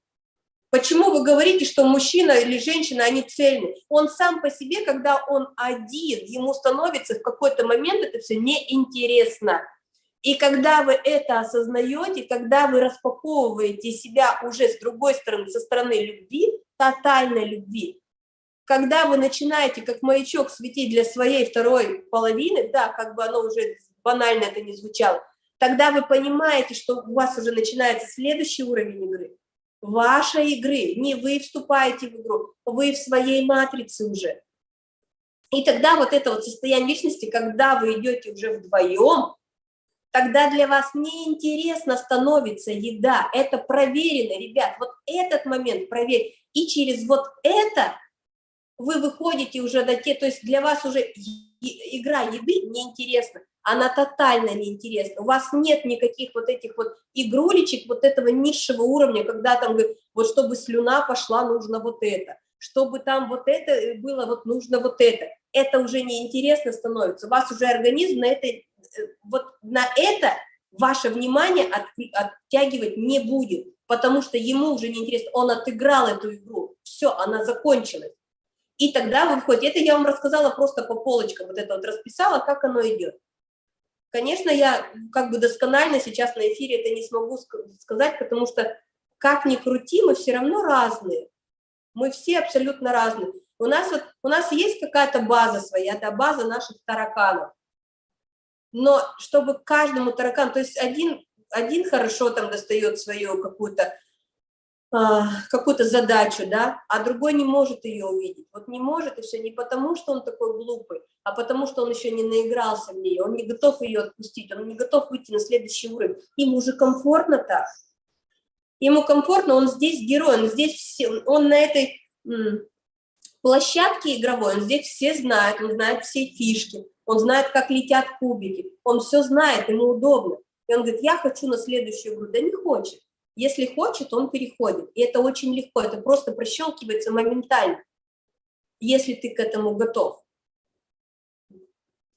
Почему вы говорите, что мужчина или женщина, они цельны? Он сам по себе, когда он один, ему становится в какой-то момент это все неинтересно. И когда вы это осознаете, когда вы распаковываете себя уже с другой стороны, со стороны любви, тотальной любви, когда вы начинаете как маячок светить для своей второй половины, да, как бы оно уже банально это не звучало, тогда вы понимаете, что у вас уже начинается следующий уровень игры. вашей игры. Не вы вступаете в игру, вы в своей матрице уже. И тогда вот это вот состояние личности, когда вы идете уже вдвоем, тогда для вас неинтересно становится еда. Это проверено, ребят. Вот этот момент проверь. И через вот это вы выходите уже до те, то есть для вас уже игра еды неинтересна, она тотально неинтересна. У вас нет никаких вот этих вот игрулечек, вот этого низшего уровня, когда там, говорит, вот чтобы слюна пошла, нужно вот это, чтобы там вот это было, вот нужно вот это. Это уже неинтересно становится. У вас уже организм на это, э, вот на это ваше внимание от- оттягивать не будет, потому что ему уже неинтересно, он отыграл эту игру, все, она закончилась. И тогда вы выходите, это я вам рассказала просто по полочкам, вот это вот расписала, как оно идет. Конечно, я как бы досконально сейчас на эфире это не смогу ска- сказать, потому что как ни крути, мы все равно разные. Мы все абсолютно разные. У нас вот, у нас есть какая-то база своя, это база наших тараканов. Но чтобы каждому таракану, то есть один, один хорошо там достает свою какую-то а, какую-то задачу, да, а другой не может ее увидеть. Вот не может, и все не потому, что он такой глупый, а потому, что он еще не наигрался в нее, он не готов ее отпустить, он не готов выйти на следующий уровень. Ему уже комфортно так. Ему комфортно, он здесь герой, он здесь все, он на этой площадке игровой, он здесь все знает, он знает все фишки, он знает, как летят кубики, он все знает, ему удобно. И он говорит, я хочу на следующую игру, да не хочет. Если хочет, он переходит. И это очень легко, это просто прощелкивается моментально, если ты к этому готов.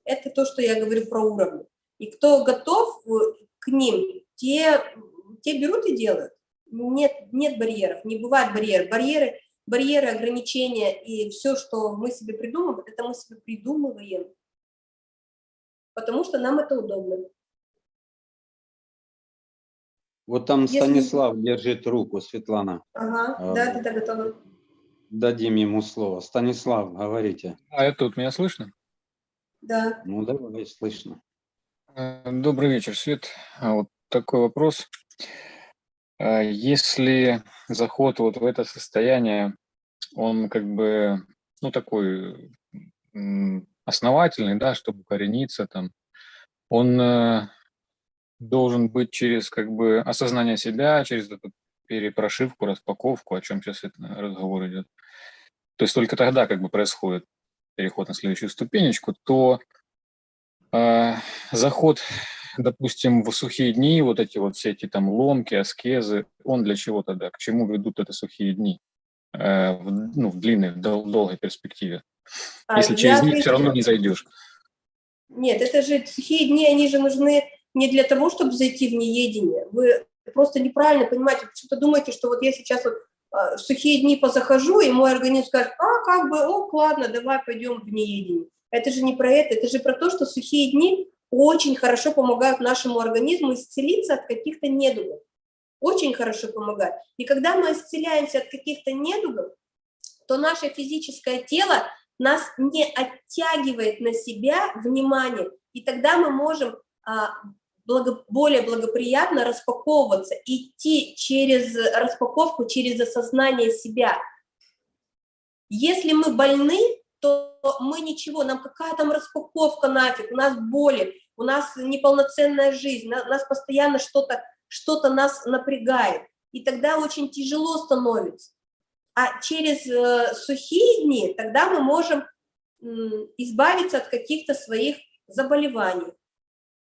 Это то, что я говорю про уровни. И кто готов э, к ним, те, те берут и делают. Нет, нет барьеров, не бывает барьеров. Барьеры, барьеры, ограничения и все, что мы себе придумываем, это мы себе придумываем, потому что нам это удобно. Вот там Если- Станислав держит руку, Светлана. Ага, А, да, да, да, готова. Дадим ему слово. Станислав, говорите. А это тут меня слышно? Да. Ну, давай, слышно. Э, Добрый вечер, Свет. А Вот такой вопрос. А Если заход вот в это состояние, он как бы, ну, такой основательный, да, чтобы укорениться там, он э, должен быть через как бы осознание себя, через эту перепрошивку, распаковку, о чем сейчас разговор идет. То есть только тогда как бы происходит переход на следующую ступенечку, то э, заход, допустим, в сухие дни, вот эти вот все эти там ломки, аскезы, он для чего тогда? К чему ведут это сухие дни? э, в, ну, в длинной, в дол- долгой перспективе. А, Если я через них все равно не зайдешь. Нет, это же сухие дни, они же нужны не для того, чтобы зайти в неедение. Вы просто неправильно понимаете, почему-то думаете, что вот я сейчас вот а, в сухие дни позахожу, и мой организм скажет, а, как бы, ок, ладно, давай пойдем в неедение. Это же не про это, это же про то, что сухие дни очень хорошо помогают нашему организму исцелиться от каких-то недугов. Очень хорошо помогают. И когда мы исцеляемся от каких-то недугов, то наше физическое тело нас не оттягивает на себя внимание, и тогда мы можем а, благо- более благоприятно распаковываться, идти через распаковку, через осознание себя. Если мы больны, то мы ничего, нам какая там распаковка нафиг, у нас боли, у нас неполноценная жизнь, на- нас постоянно что-то что нас напрягает, и тогда очень тяжело становится. А через э, сухие дни тогда мы можем избавиться от каких-то своих заболеваний.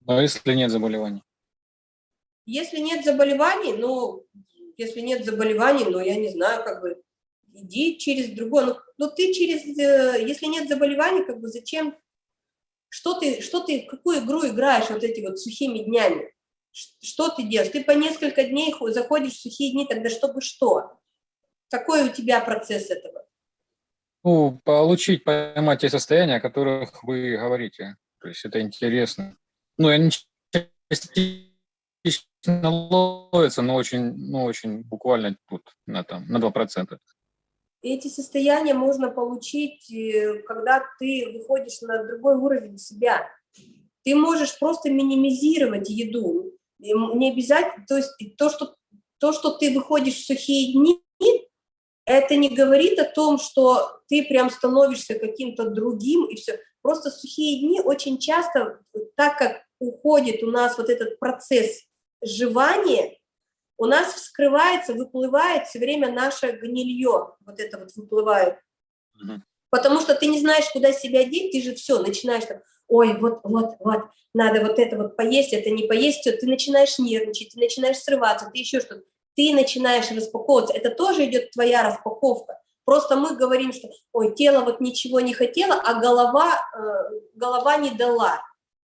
А если нет заболеваний? Если нет заболеваний, ну, если нет заболеваний, ну, я не знаю, как бы, иди через другое. Ну, ну ты через, э, если нет заболеваний, как бы, зачем, что ты, что ты, какую игру играешь вот эти вот сухими днями? Что ты делаешь? Ты по несколько дней хо- заходишь в сухие дни, тогда чтобы что? Какой у тебя процесс этого? Ну, получить, поймать те состояния, о которых вы говорите. То есть это интересно. Ну, они частично ловятся, но очень, ну, очень буквально тут на, там, на 2%. Эти состояния можно получить, э, когда ты выходишь на другой уровень себя. Ты можешь просто минимизировать еду. Не обязательно, то есть то, что то, что ты выходишь в сухие дни, это не говорит о том, что ты прям становишься каким-то другим и все. Просто сухие дни очень часто, так как уходит у нас вот этот процесс жевания, у нас вскрывается, выплывает все время наше гнилье, вот это вот выплывает. Потому что ты не знаешь, куда себя деть, ты же все, начинаешь там, ой, вот, вот, вот, надо вот это вот поесть, это не поесть, ты начинаешь нервничать, ты начинаешь срываться, ты еще что-то, ты начинаешь распаковываться, это тоже идет твоя распаковка. Просто мы говорим, что, ой, тело вот ничего не хотело, а голова, э, голова не дала.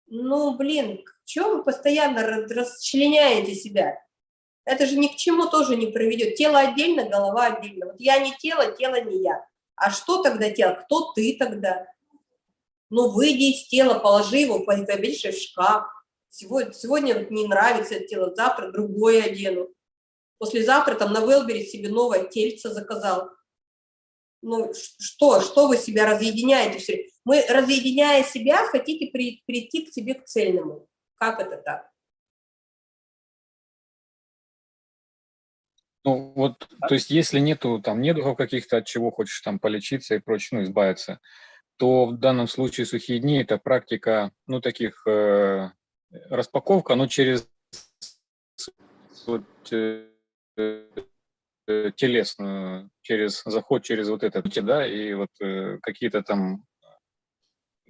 Ну, блин, чего вы постоянно ра- расчленяете себя? Это же ни к чему тоже не приведет. Тело отдельно, голова отдельно. Вот я не тело, тело не я. А что тогда тело? Кто ты тогда? Ну, выйди из тела, положи его, повесишь в шкаф. Сегодня, сегодня вот не нравится это тело, завтра другое одену. Послезавтра там на Велбере себе новое тельце заказал. Ну, что, что вы себя разъединяете? Мы, разъединяя себя, хотите при- прийти к себе к цельному. Как это так? Ну, вот, то есть, если нету там недугов каких-то, от чего хочешь там полечиться и прочее, ну, избавиться, то в данном случае сухие дни – это практика, ну, таких э, распаковка, но через вот, э, телесную, через заход через вот это, да, и вот э, какие-то там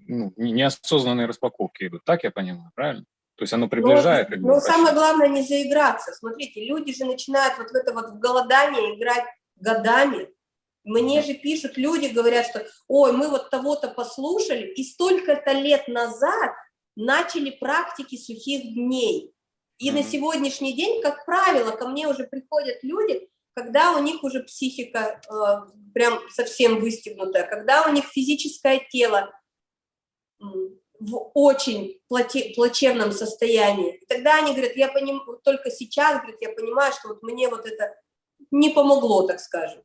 ну, не- неосознанные распаковки идут. Так я понимаю, правильно? То есть оно приближает. как бы, Но, самое прощение. главное не заиграться. Смотрите, люди же начинают вот в это вот в голодание играть годами. Мне же пишут люди, говорят, что ой, мы вот того-то послушали, и столько-то лет назад начали практики сухих дней. И на сегодняшний день, как правило, ко мне уже приходят люди, когда у них уже психика э, прям совсем выстегнутая, когда у них физическое тело в очень плоте- плачевном состоянии. И тогда они говорят, я поним... только сейчас, говорят, я понимаю, что вот мне вот это не помогло, так скажем.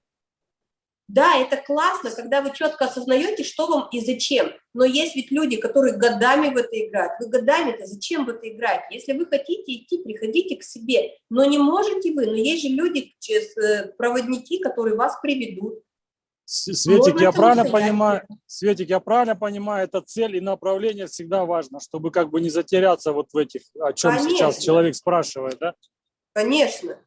Да, это классно, когда вы четко осознаете, что вам и зачем. Но есть ведь люди, которые годами в это играют. Вы годами-то зачем в это играть? Если вы хотите идти, приходите к себе. Но не можете вы. Но есть же люди, э, проводники, которые вас приведут. Светик, Можно я правильно понимаю, Светик, я правильно понимаю, это цель и направление всегда важно, чтобы как бы не затеряться вот в этих, о чем сейчас Конечно. человек спрашивает, да? Конечно.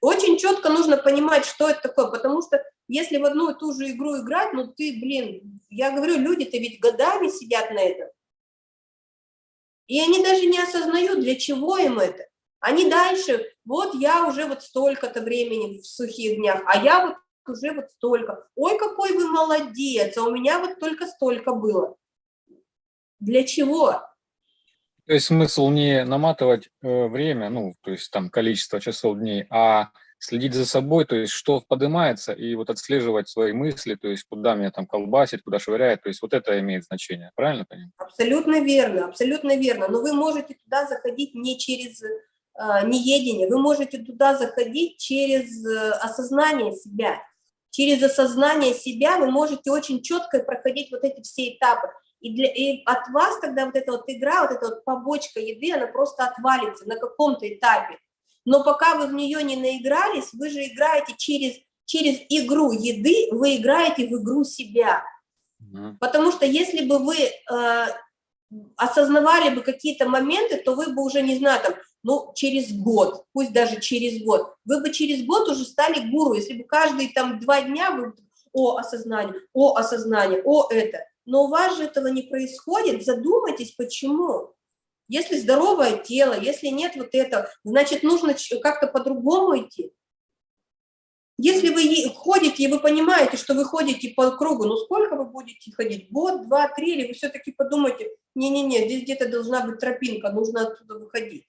Очень четко нужно понимать, что это такое, потому что если в одну и ту же игру играть, ну ты, блин, я говорю, люди-то ведь годами сидят на этом. И они даже не осознают, для чего им это. Они дальше, вот я уже вот столько-то времени в сухих днях, а я вот уже вот столько. Ой, какой вы молодец, а у меня вот только столько было. Для чего? То есть смысл не наматывать э, время, ну, то есть там количество часов дней, а следить за собой, то есть что поднимается, и вот отслеживать свои мысли, то есть куда меня там колбасит, куда швыряет, то есть вот это имеет значение, правильно понимаю? Абсолютно верно, абсолютно верно. Но вы можете туда заходить не через э, неедение, вы можете туда заходить через э, осознание себя. Через осознание себя вы можете очень четко проходить вот эти все этапы. И, для, и от вас тогда вот эта вот игра, вот эта вот побочка еды, она просто отвалится на каком-то этапе. Но пока вы в нее не наигрались, вы же играете через, через игру еды, вы играете в игру себя. Потому что если бы вы э, осознавали бы какие-то моменты, то вы бы уже, не знаю, там, ну, через год, пусть даже через год, вы бы через год уже стали гуру, если бы каждые там два дня вы, о, осознание, о, осознание, о, это. Но у вас же этого не происходит, задумайтесь, почему. Если здоровое тело, если нет вот этого, значит, нужно как-то по-другому идти. Если вы ходите, и вы понимаете, что вы ходите по кругу, ну сколько вы будете ходить? Год, два, три, или вы все-таки подумаете, не-не-не, здесь где-то должна быть тропинка, нужно оттуда выходить.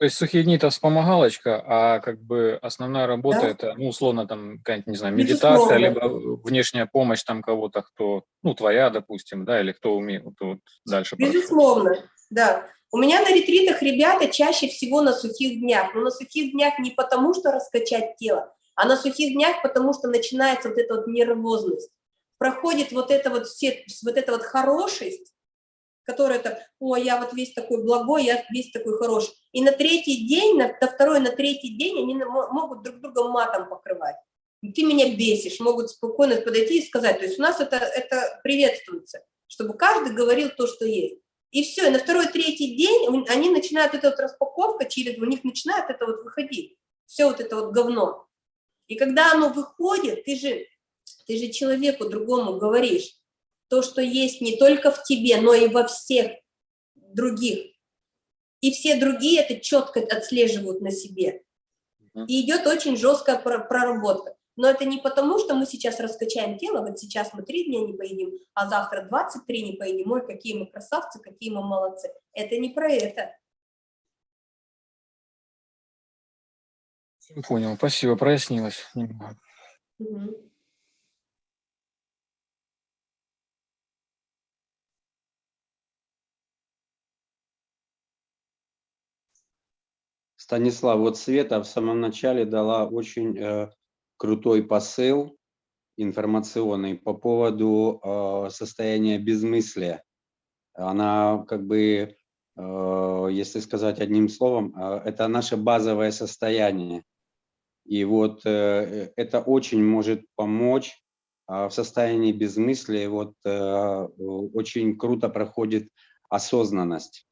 То есть сухие дни это вспомогалочка, а как бы основная работа Да. это, ну, условно, там, какая-нибудь, не знаю, Безусловно. медитация, либо внешняя помощь там кого-то, кто, ну, твоя, допустим, да, или кто умеет, вот, вот дальше. прошу. Безусловно, да. У меня на ретритах ребята чаще всего на сухих днях, но на сухих днях не потому, что раскачать тело, а на сухих днях потому, что начинается вот эта вот нервозность. Проходит вот эта вот все, вот эта вот хорошесть, который это, о, я вот весь такой благой, я весь такой хороший. И на третий день, на, на второй, на третий день они могут друг друга матом покрывать. Ты меня бесишь, могут спокойно подойти и сказать. То есть у нас это, это приветствуется, чтобы каждый говорил то, что есть. И все, и на второй, третий день они начинают, эта вот распаковка через, у них начинает это вот выходить, все вот это вот говно. И когда оно выходит, ты же, ты же человеку другому говоришь, то, что есть не только в тебе, но и во всех других. И все другие это четко отслеживают на себе. И идет очень жесткая про- проработка. Но это не потому, что мы сейчас раскачаем тело, вот сейчас мы три дня не поедим, а завтра 23 не поедим. Ой, какие мы красавцы, какие мы молодцы. Это не про это. Понял, спасибо, прояснилось немного. Мгм. Станислав, вот Света в самом начале дала очень э, крутой посыл информационный по поводу э, состояния безмыслия. Она как бы, э, если сказать одним словом, э, это наше базовое состояние. И вот э, это очень может помочь а, в состоянии безмыслия. Вот э, очень круто проходит осознанность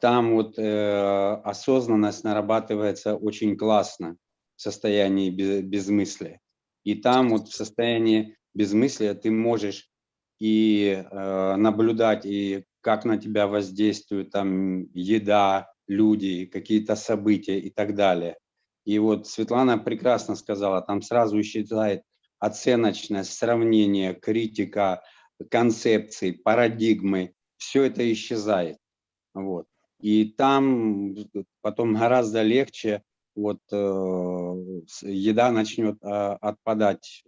там вот э, осознанность нарабатывается очень классно в состоянии бе- безмыслия. И там вот в состоянии безмыслия ты можешь и э, наблюдать, и как на тебя воздействует там еда, люди, какие-то события и так далее. И вот Светлана прекрасно сказала, там сразу исчезает оценочность, сравнение, критика, концепции, парадигмы, все это исчезает. Вот. И там потом гораздо легче, вот э, еда начнет а, отпадать.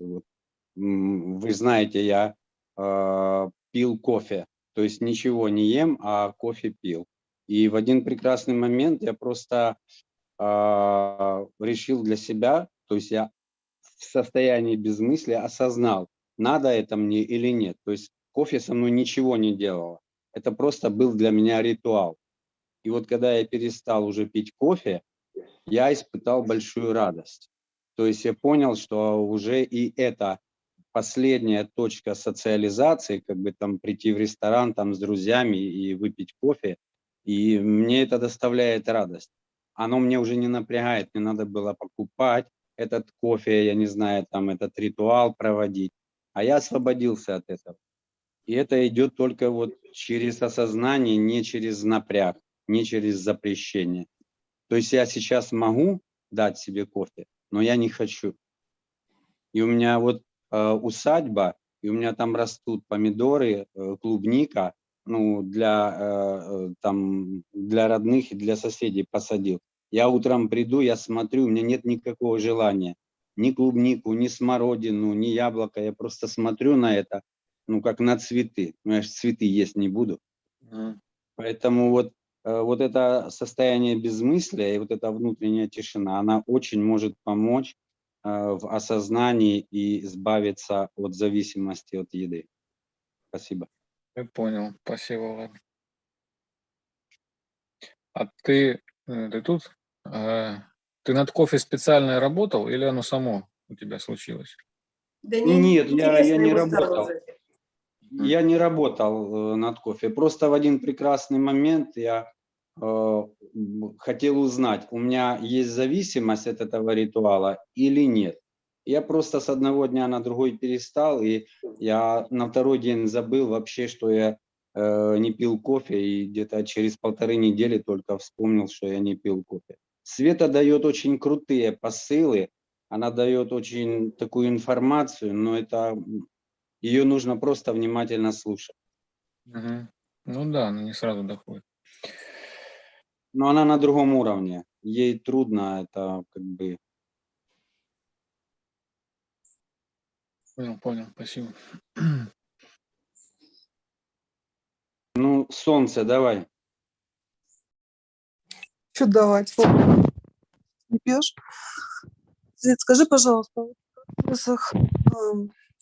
Вы знаете, я э, пил кофе, то есть ничего не ем, а кофе пил. И в один прекрасный момент я просто а, решил для себя, то есть я в состоянии безмыслия осознал, надо это мне или нет. То есть кофе со мной ничего не делало. Это просто был для меня ритуал. И вот когда я перестал уже пить кофе, я испытал большую радость. То есть я понял, что уже и это последняя точка социализации, как бы там прийти в ресторан там с друзьями и выпить кофе, и мне это доставляет радость. Оно мне уже не напрягает, не надо было покупать этот кофе, я не знаю, там этот ритуал проводить, а я освободился от этого. И это идет только вот через осознание, не через напряг, не через запрещение. То есть я сейчас могу дать себе кофе, но я не хочу. И у меня вот э, усадьба, и у меня там растут помидоры, э, клубника, ну, для, э, э, там, для родных и для соседей посадил. Я утром приду, я смотрю, у меня нет никакого желания ни клубнику, ни смородину, ни яблоко. Я просто смотрю на это, ну, как на цветы. Ну, я же цветы есть не буду. Мгм. Поэтому вот, вот это состояние безмыслия и вот эта внутренняя тишина, она очень может помочь э, в осознании и избавиться от зависимости от еды. Спасибо. Я понял, спасибо, Влад. А ты, э, ты тут? Э, Ты над кофе специально работал или оно само у тебя случилось? Да Нет, я- я интересно не работал. здоровье. Я не работал э, над кофе. Просто в один прекрасный момент я э, хотел узнать, у меня есть зависимость от этого ритуала или нет. Я просто с одного дня на другой перестал, и я на второй день забыл вообще, что я э, не пил кофе, и где-то через полторы недели только вспомнил, что я не пил кофе. Света дает очень крутые посылы, она дает очень такую информацию, но это ее нужно просто внимательно слушать. Мгм. Ну да, но не сразу доходит. Но она на другом уровне. Ей трудно это как бы... Понял, понял, спасибо. Ну, солнце, давай. Что давать? Не пьешь? Свет, скажи, пожалуйста, в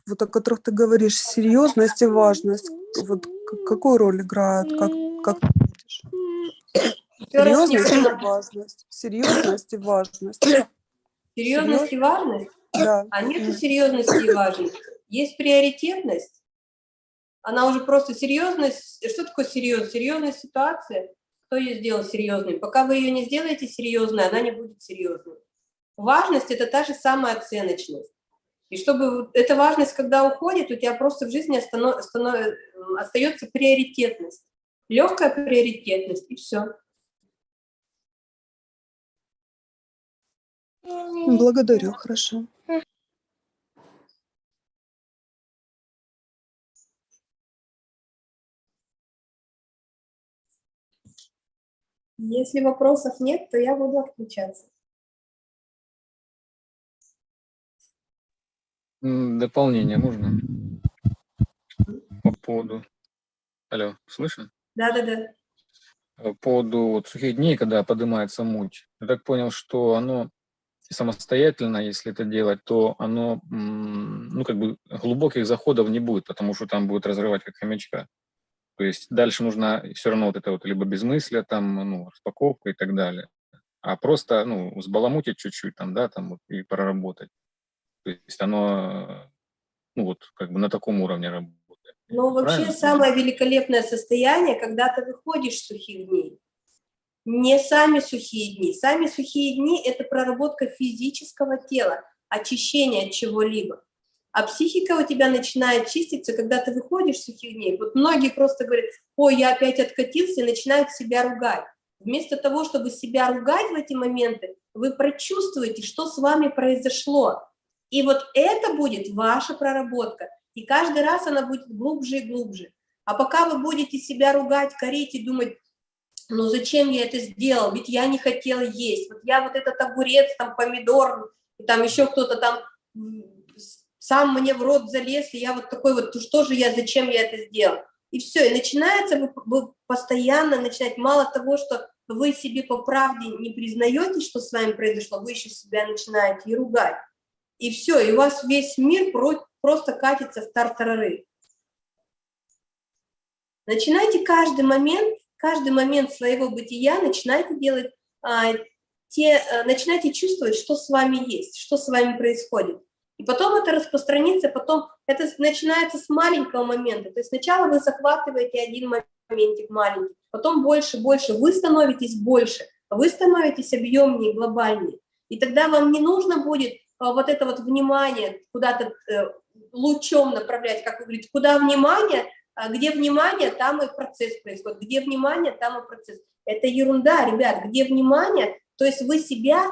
вот о которых ты говоришь, серьезность и важность, вот Какую роль играют? Как, как ты видишь? Серьезность и важность. Серьезность и важность. Серьезность и важность? Да. А нету серьезности и важности. Есть приоритетность. Она уже просто серьезность. Что такое серьезность? Серьезная ситуация. Кто ее сделал серьезной? Пока вы ее не сделаете серьезной, она не будет серьезной. Важность – это та же самая оценочность. И чтобы эта важность, когда уходит, у тебя просто в жизни остается приоритетность. Легкая приоритетность, и все. Благодарю, хорошо. Если вопросов нет, то я буду отключаться. Дополнение можно? По поводу... Алло, слышно? Да-да-да. По поводу вот сухих дней, когда поднимается муть. Я так понял, что оно самостоятельно, если это делать, то оно, ну, как бы глубоких заходов не будет, потому что там будет разрывать как хомячка. То есть дальше нужно все равно вот это вот либо безмыслие, там, ну, распаковка и так далее. А просто, ну, взбаламутить чуть-чуть там, да, там вот, и проработать. То есть оно, ну, вот как бы на таком уровне работает. Но вообще Правильно? самое великолепное состояние, когда ты выходишь с сухих дней. Не сами сухие дни. Сами сухие дни – это проработка физического тела, очищение от чего-либо. А психика у тебя начинает чиститься, когда ты выходишь с сухих дней. Вот многие просто говорят, ой, я опять откатился, и начинают себя ругать. Вместо того, чтобы себя ругать в эти моменты, вы прочувствуете, что с вами произошло. И вот это будет ваша проработка. И каждый раз она будет глубже и глубже. А пока вы будете себя ругать, корить и думать, ну зачем я это сделал, ведь я не хотела есть, вот я вот этот огурец, там помидор, там еще кто-то там сам мне в рот залез, и я вот такой вот, ну что же я, зачем я это сделал? И все, и начинается, вы, вы постоянно начинаете, мало того, что вы себе по правде не признаете, что с вами произошло, вы еще себя начинаете и ругать. И все, и у вас весь мир про- просто катится в тартарары. Начинайте каждый момент, каждый момент своего бытия, начинайте делать, а, те, а, начинайте чувствовать, что с вами есть, что с вами происходит. И потом это распространится, потом это начинается с маленького момента. То есть сначала вы захватываете один моментик маленький, потом больше, больше, вы становитесь больше, вы становитесь объемнее, глобальнее. И тогда вам не нужно будет вот это вот внимание куда-то э, лучом направлять, как вы говорите, куда внимание, а где внимание, там и процесс происходит, где внимание, там и процесс. Это ерунда, ребят, где внимание, то есть вы себя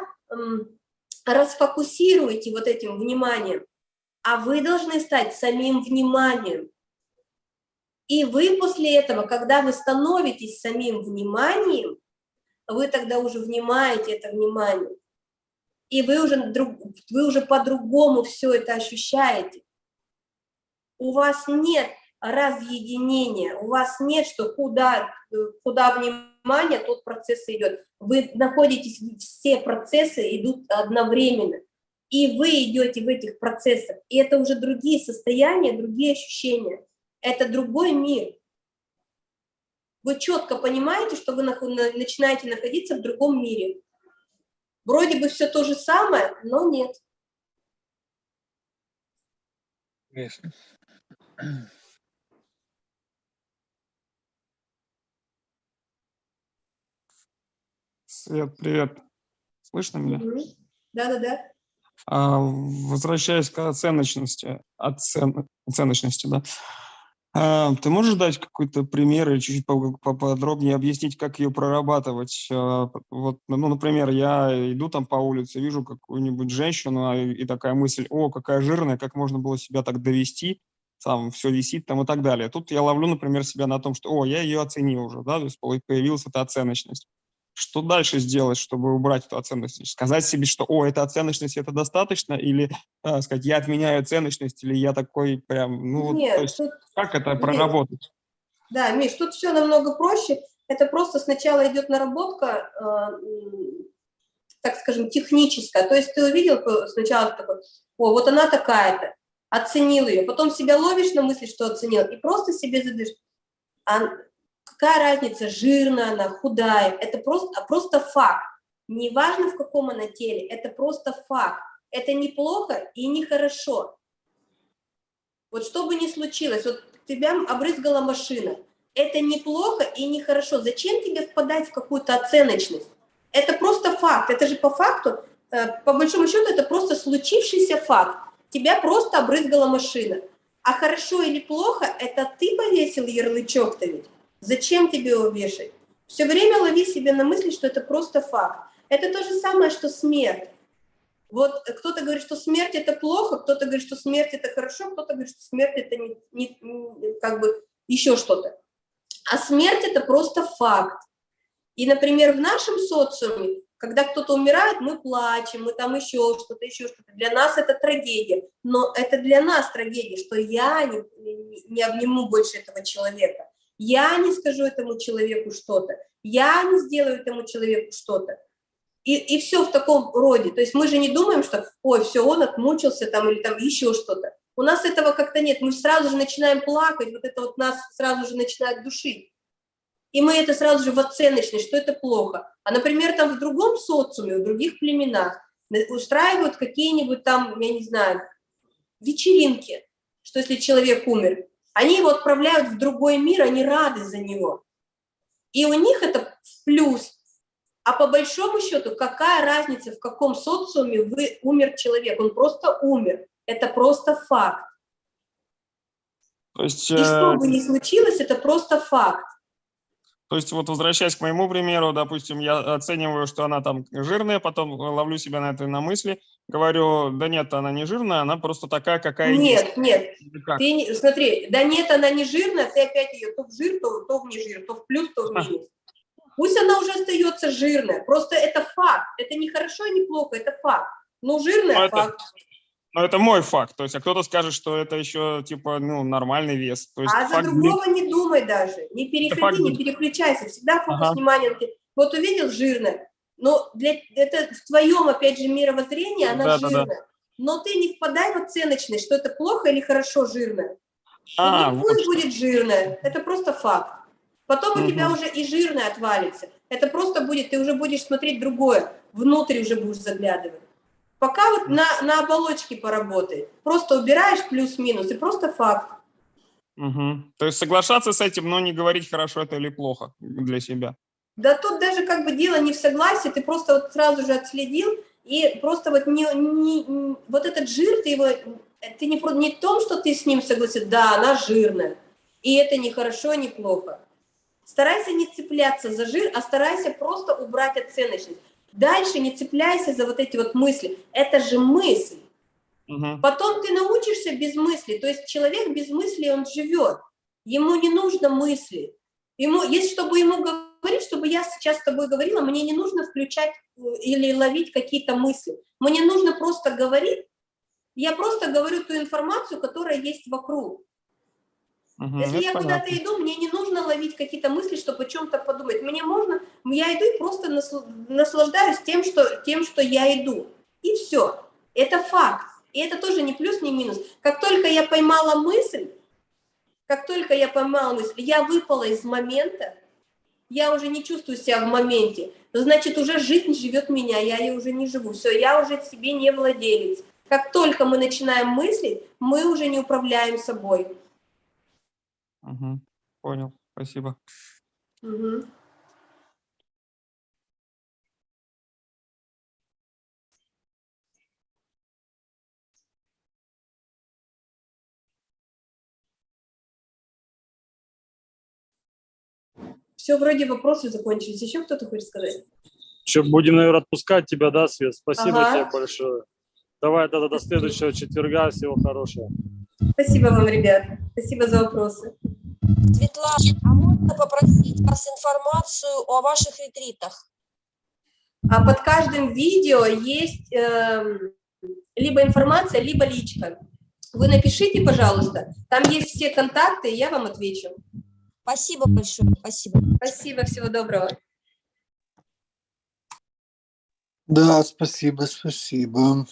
расфокусируете вот этим вниманием, а вы должны стать самим вниманием. И вы после этого, когда вы становитесь самим вниманием, вы тогда уже внимаете это внимание. И вы уже, вы уже по-другому все это ощущаете. У вас нет разъединения, у вас нет, что куда, куда внимание, тот процесс идет. Вы находитесь, все процессы идут одновременно. И вы идете в этих процессах. И это уже другие состояния, другие ощущения. Это другой мир. Вы четко понимаете, что вы начинаете находиться в другом мире. Вроде бы все то же самое, но нет. Ясно. Свет, привет. Слышно меня? Да-да-да. А, возвращаясь к оценочности, оцен, оценочности, да. А, ты можешь дать какой-то пример или чуть-чуть по- поподробнее объяснить, как ее прорабатывать? А, вот, ну, например, я иду там по улице, вижу какую-нибудь женщину, а, и такая мысль, о, какая жирная, как можно было себя так довести, там все висит там и так далее. Тут я ловлю, например, себя на том, что, о, я ее оценил уже, да, то есть появилась эта оценочность. Что дальше сделать, чтобы убрать эту оценочность? Сказать себе, что, о, эта оценочность, это достаточно, или э, сказать, я отменяю оценочность, или я такой прям, ну, вот, Нет, то есть, тут, как это нет. проработать? да, Миш, тут все намного проще. Это просто сначала идет наработка, э, так скажем, техническая. То есть ты увидел э, сначала такой, о, вот она такая-то, оценил ее, потом себя ловишь на мысли, что оценил, и просто себе задаешь, А какая разница, жирная она, худая, это просто, просто факт. Неважно, в каком она теле, это просто факт. Это не плохо и не хорошо. Вот что бы ни случилось, вот тебя обрызгала машина, это неплохо и нехорошо. Зачем тебе впадать в какую-то оценочность? Это просто факт, это же по факту, э, по большому счету, это просто случившийся факт. Тебя просто обрызгала машина. А хорошо или плохо, это ты повесил ярлычок-то ведь. Зачем тебе его вешать? Все время лови себе на мысли, что это просто факт. Это то же самое, что смерть. Вот кто-то говорит, что смерть это плохо, кто-то говорит, что смерть это хорошо, кто-то говорит, что смерть это не, не, не- как бы еще что-то. А смерть это просто факт. И, например, в нашем социуме, когда кто-то умирает, мы плачем, мы там еще что-то, еще что-то. Для нас это трагедия. Но это для нас трагедия, что я не, не- обниму больше этого человека. Я не скажу этому человеку что-то. Я не сделаю этому человеку что-то. И, и все в таком роде. То есть мы же не думаем, что, ой, все, он отмучился там или там еще что-то. У нас этого как-то нет. Мы сразу же начинаем плакать, вот это вот нас сразу же начинает душить. И мы это сразу же в оценочность, что это плохо. А, например, там в другом социуме, в других племенах на- устраивают какие-нибудь там, я не знаю, вечеринки, что если человек умер, они его отправляют в другой мир, они рады за него. И у них это плюс. А по большому счету, какая разница, в каком социуме вы умер человек? Он просто умер. Это просто факт. То есть, И что э, бы ни случилось, это просто факт. То есть вот возвращаясь к моему примеру, допустим, я оцениваю, что она там жирная, потом ловлю себя на этой на мысли, говорю, да нет, она не жирная, она просто такая, какая есть. Нет, нет, ты не, смотри, да нет, она не жирная, ты опять ее то в жир, то, то в не жир, то в плюс, то в минус. Пусть она уже остается жирная, просто это факт, это не хорошо и не плохо, это факт. Ну, жирная Ну, это- факт. Но это мой факт, то есть, а кто-то скажет, что это еще, типа, ну, нормальный вес. То есть, А за факт другого не думай даже, не факт переходи, не будет. переключайся, всегда фокус Ага. внимания. Вот увидел жирная, но для, это в твоем, опять же, мировоззрении она Да-да-да. жирная. Но ты не впадай в оценочность, что это плохо или хорошо жирная. А, ну, вот пусть что. будет жирная, это просто факт. Потом у тебя уже и жирная отвалится. Это просто будет, ты уже будешь смотреть другое, внутрь уже будешь заглядывать. Пока вот на, на оболочке поработай. Просто убираешь плюс-минус, и просто факт. Мгм. То есть соглашаться с этим, но не говорить, хорошо это или плохо для себя. Да тут даже как бы дело не в согласии, ты просто вот сразу же отследил, и просто вот не, не- вот этот жир, ты его, ты не, не в том, что ты с ним согласен, да, она жирная, и это не хорошо, не плохо. Старайся не цепляться за жир, а старайся просто убрать оценочность. Дальше не цепляйся за вот эти вот мысли. Это же мысль. Мгм. Потом ты научишься без мысли. То есть человек без мысли, он живет. Ему не нужно мысли. Ему, есть, чтобы ему говорить, чтобы я сейчас с тобой говорила, мне не нужно включать э, или ловить какие-то мысли. Мне нужно просто говорить. Я просто говорю ту информацию, которая есть вокруг. Мгм. Если я куда-то иду, мне не нужно ловить какие-то мысли, чтобы о чем-то подумать. Мне можно, я иду и просто насл- наслаждаюсь тем что, тем, что я иду. И все. Это факт. И это тоже не плюс, не минус. Как только я поймала мысль, как только я поймала мысль, я выпала из момента, я уже не чувствую себя в моменте, значит, уже жизнь живет меня, я ей уже не живу. Все, я уже себе не владелец. Как только мы начинаем мыслить, мы уже не управляем собой. Мгм. Понял, спасибо. Мгм. Все, вроде вопросы закончились. Еще кто-то хочет сказать? Что, будем, наверное, отпускать тебя, да, Свет? Спасибо Ага. тебе большое. Давай тогда до следующего четверга. Всего хорошего. Спасибо вам, ребят. Спасибо за вопросы. Светлана, а можно попросить вас информацию о ваших ретритах? А под каждым видео есть эм, либо информация, либо личка. Вы напишите, пожалуйста. Там есть все контакты, и я вам отвечу. Спасибо большое, спасибо. Спасибо, всего доброго. Да, спасибо, спасибо.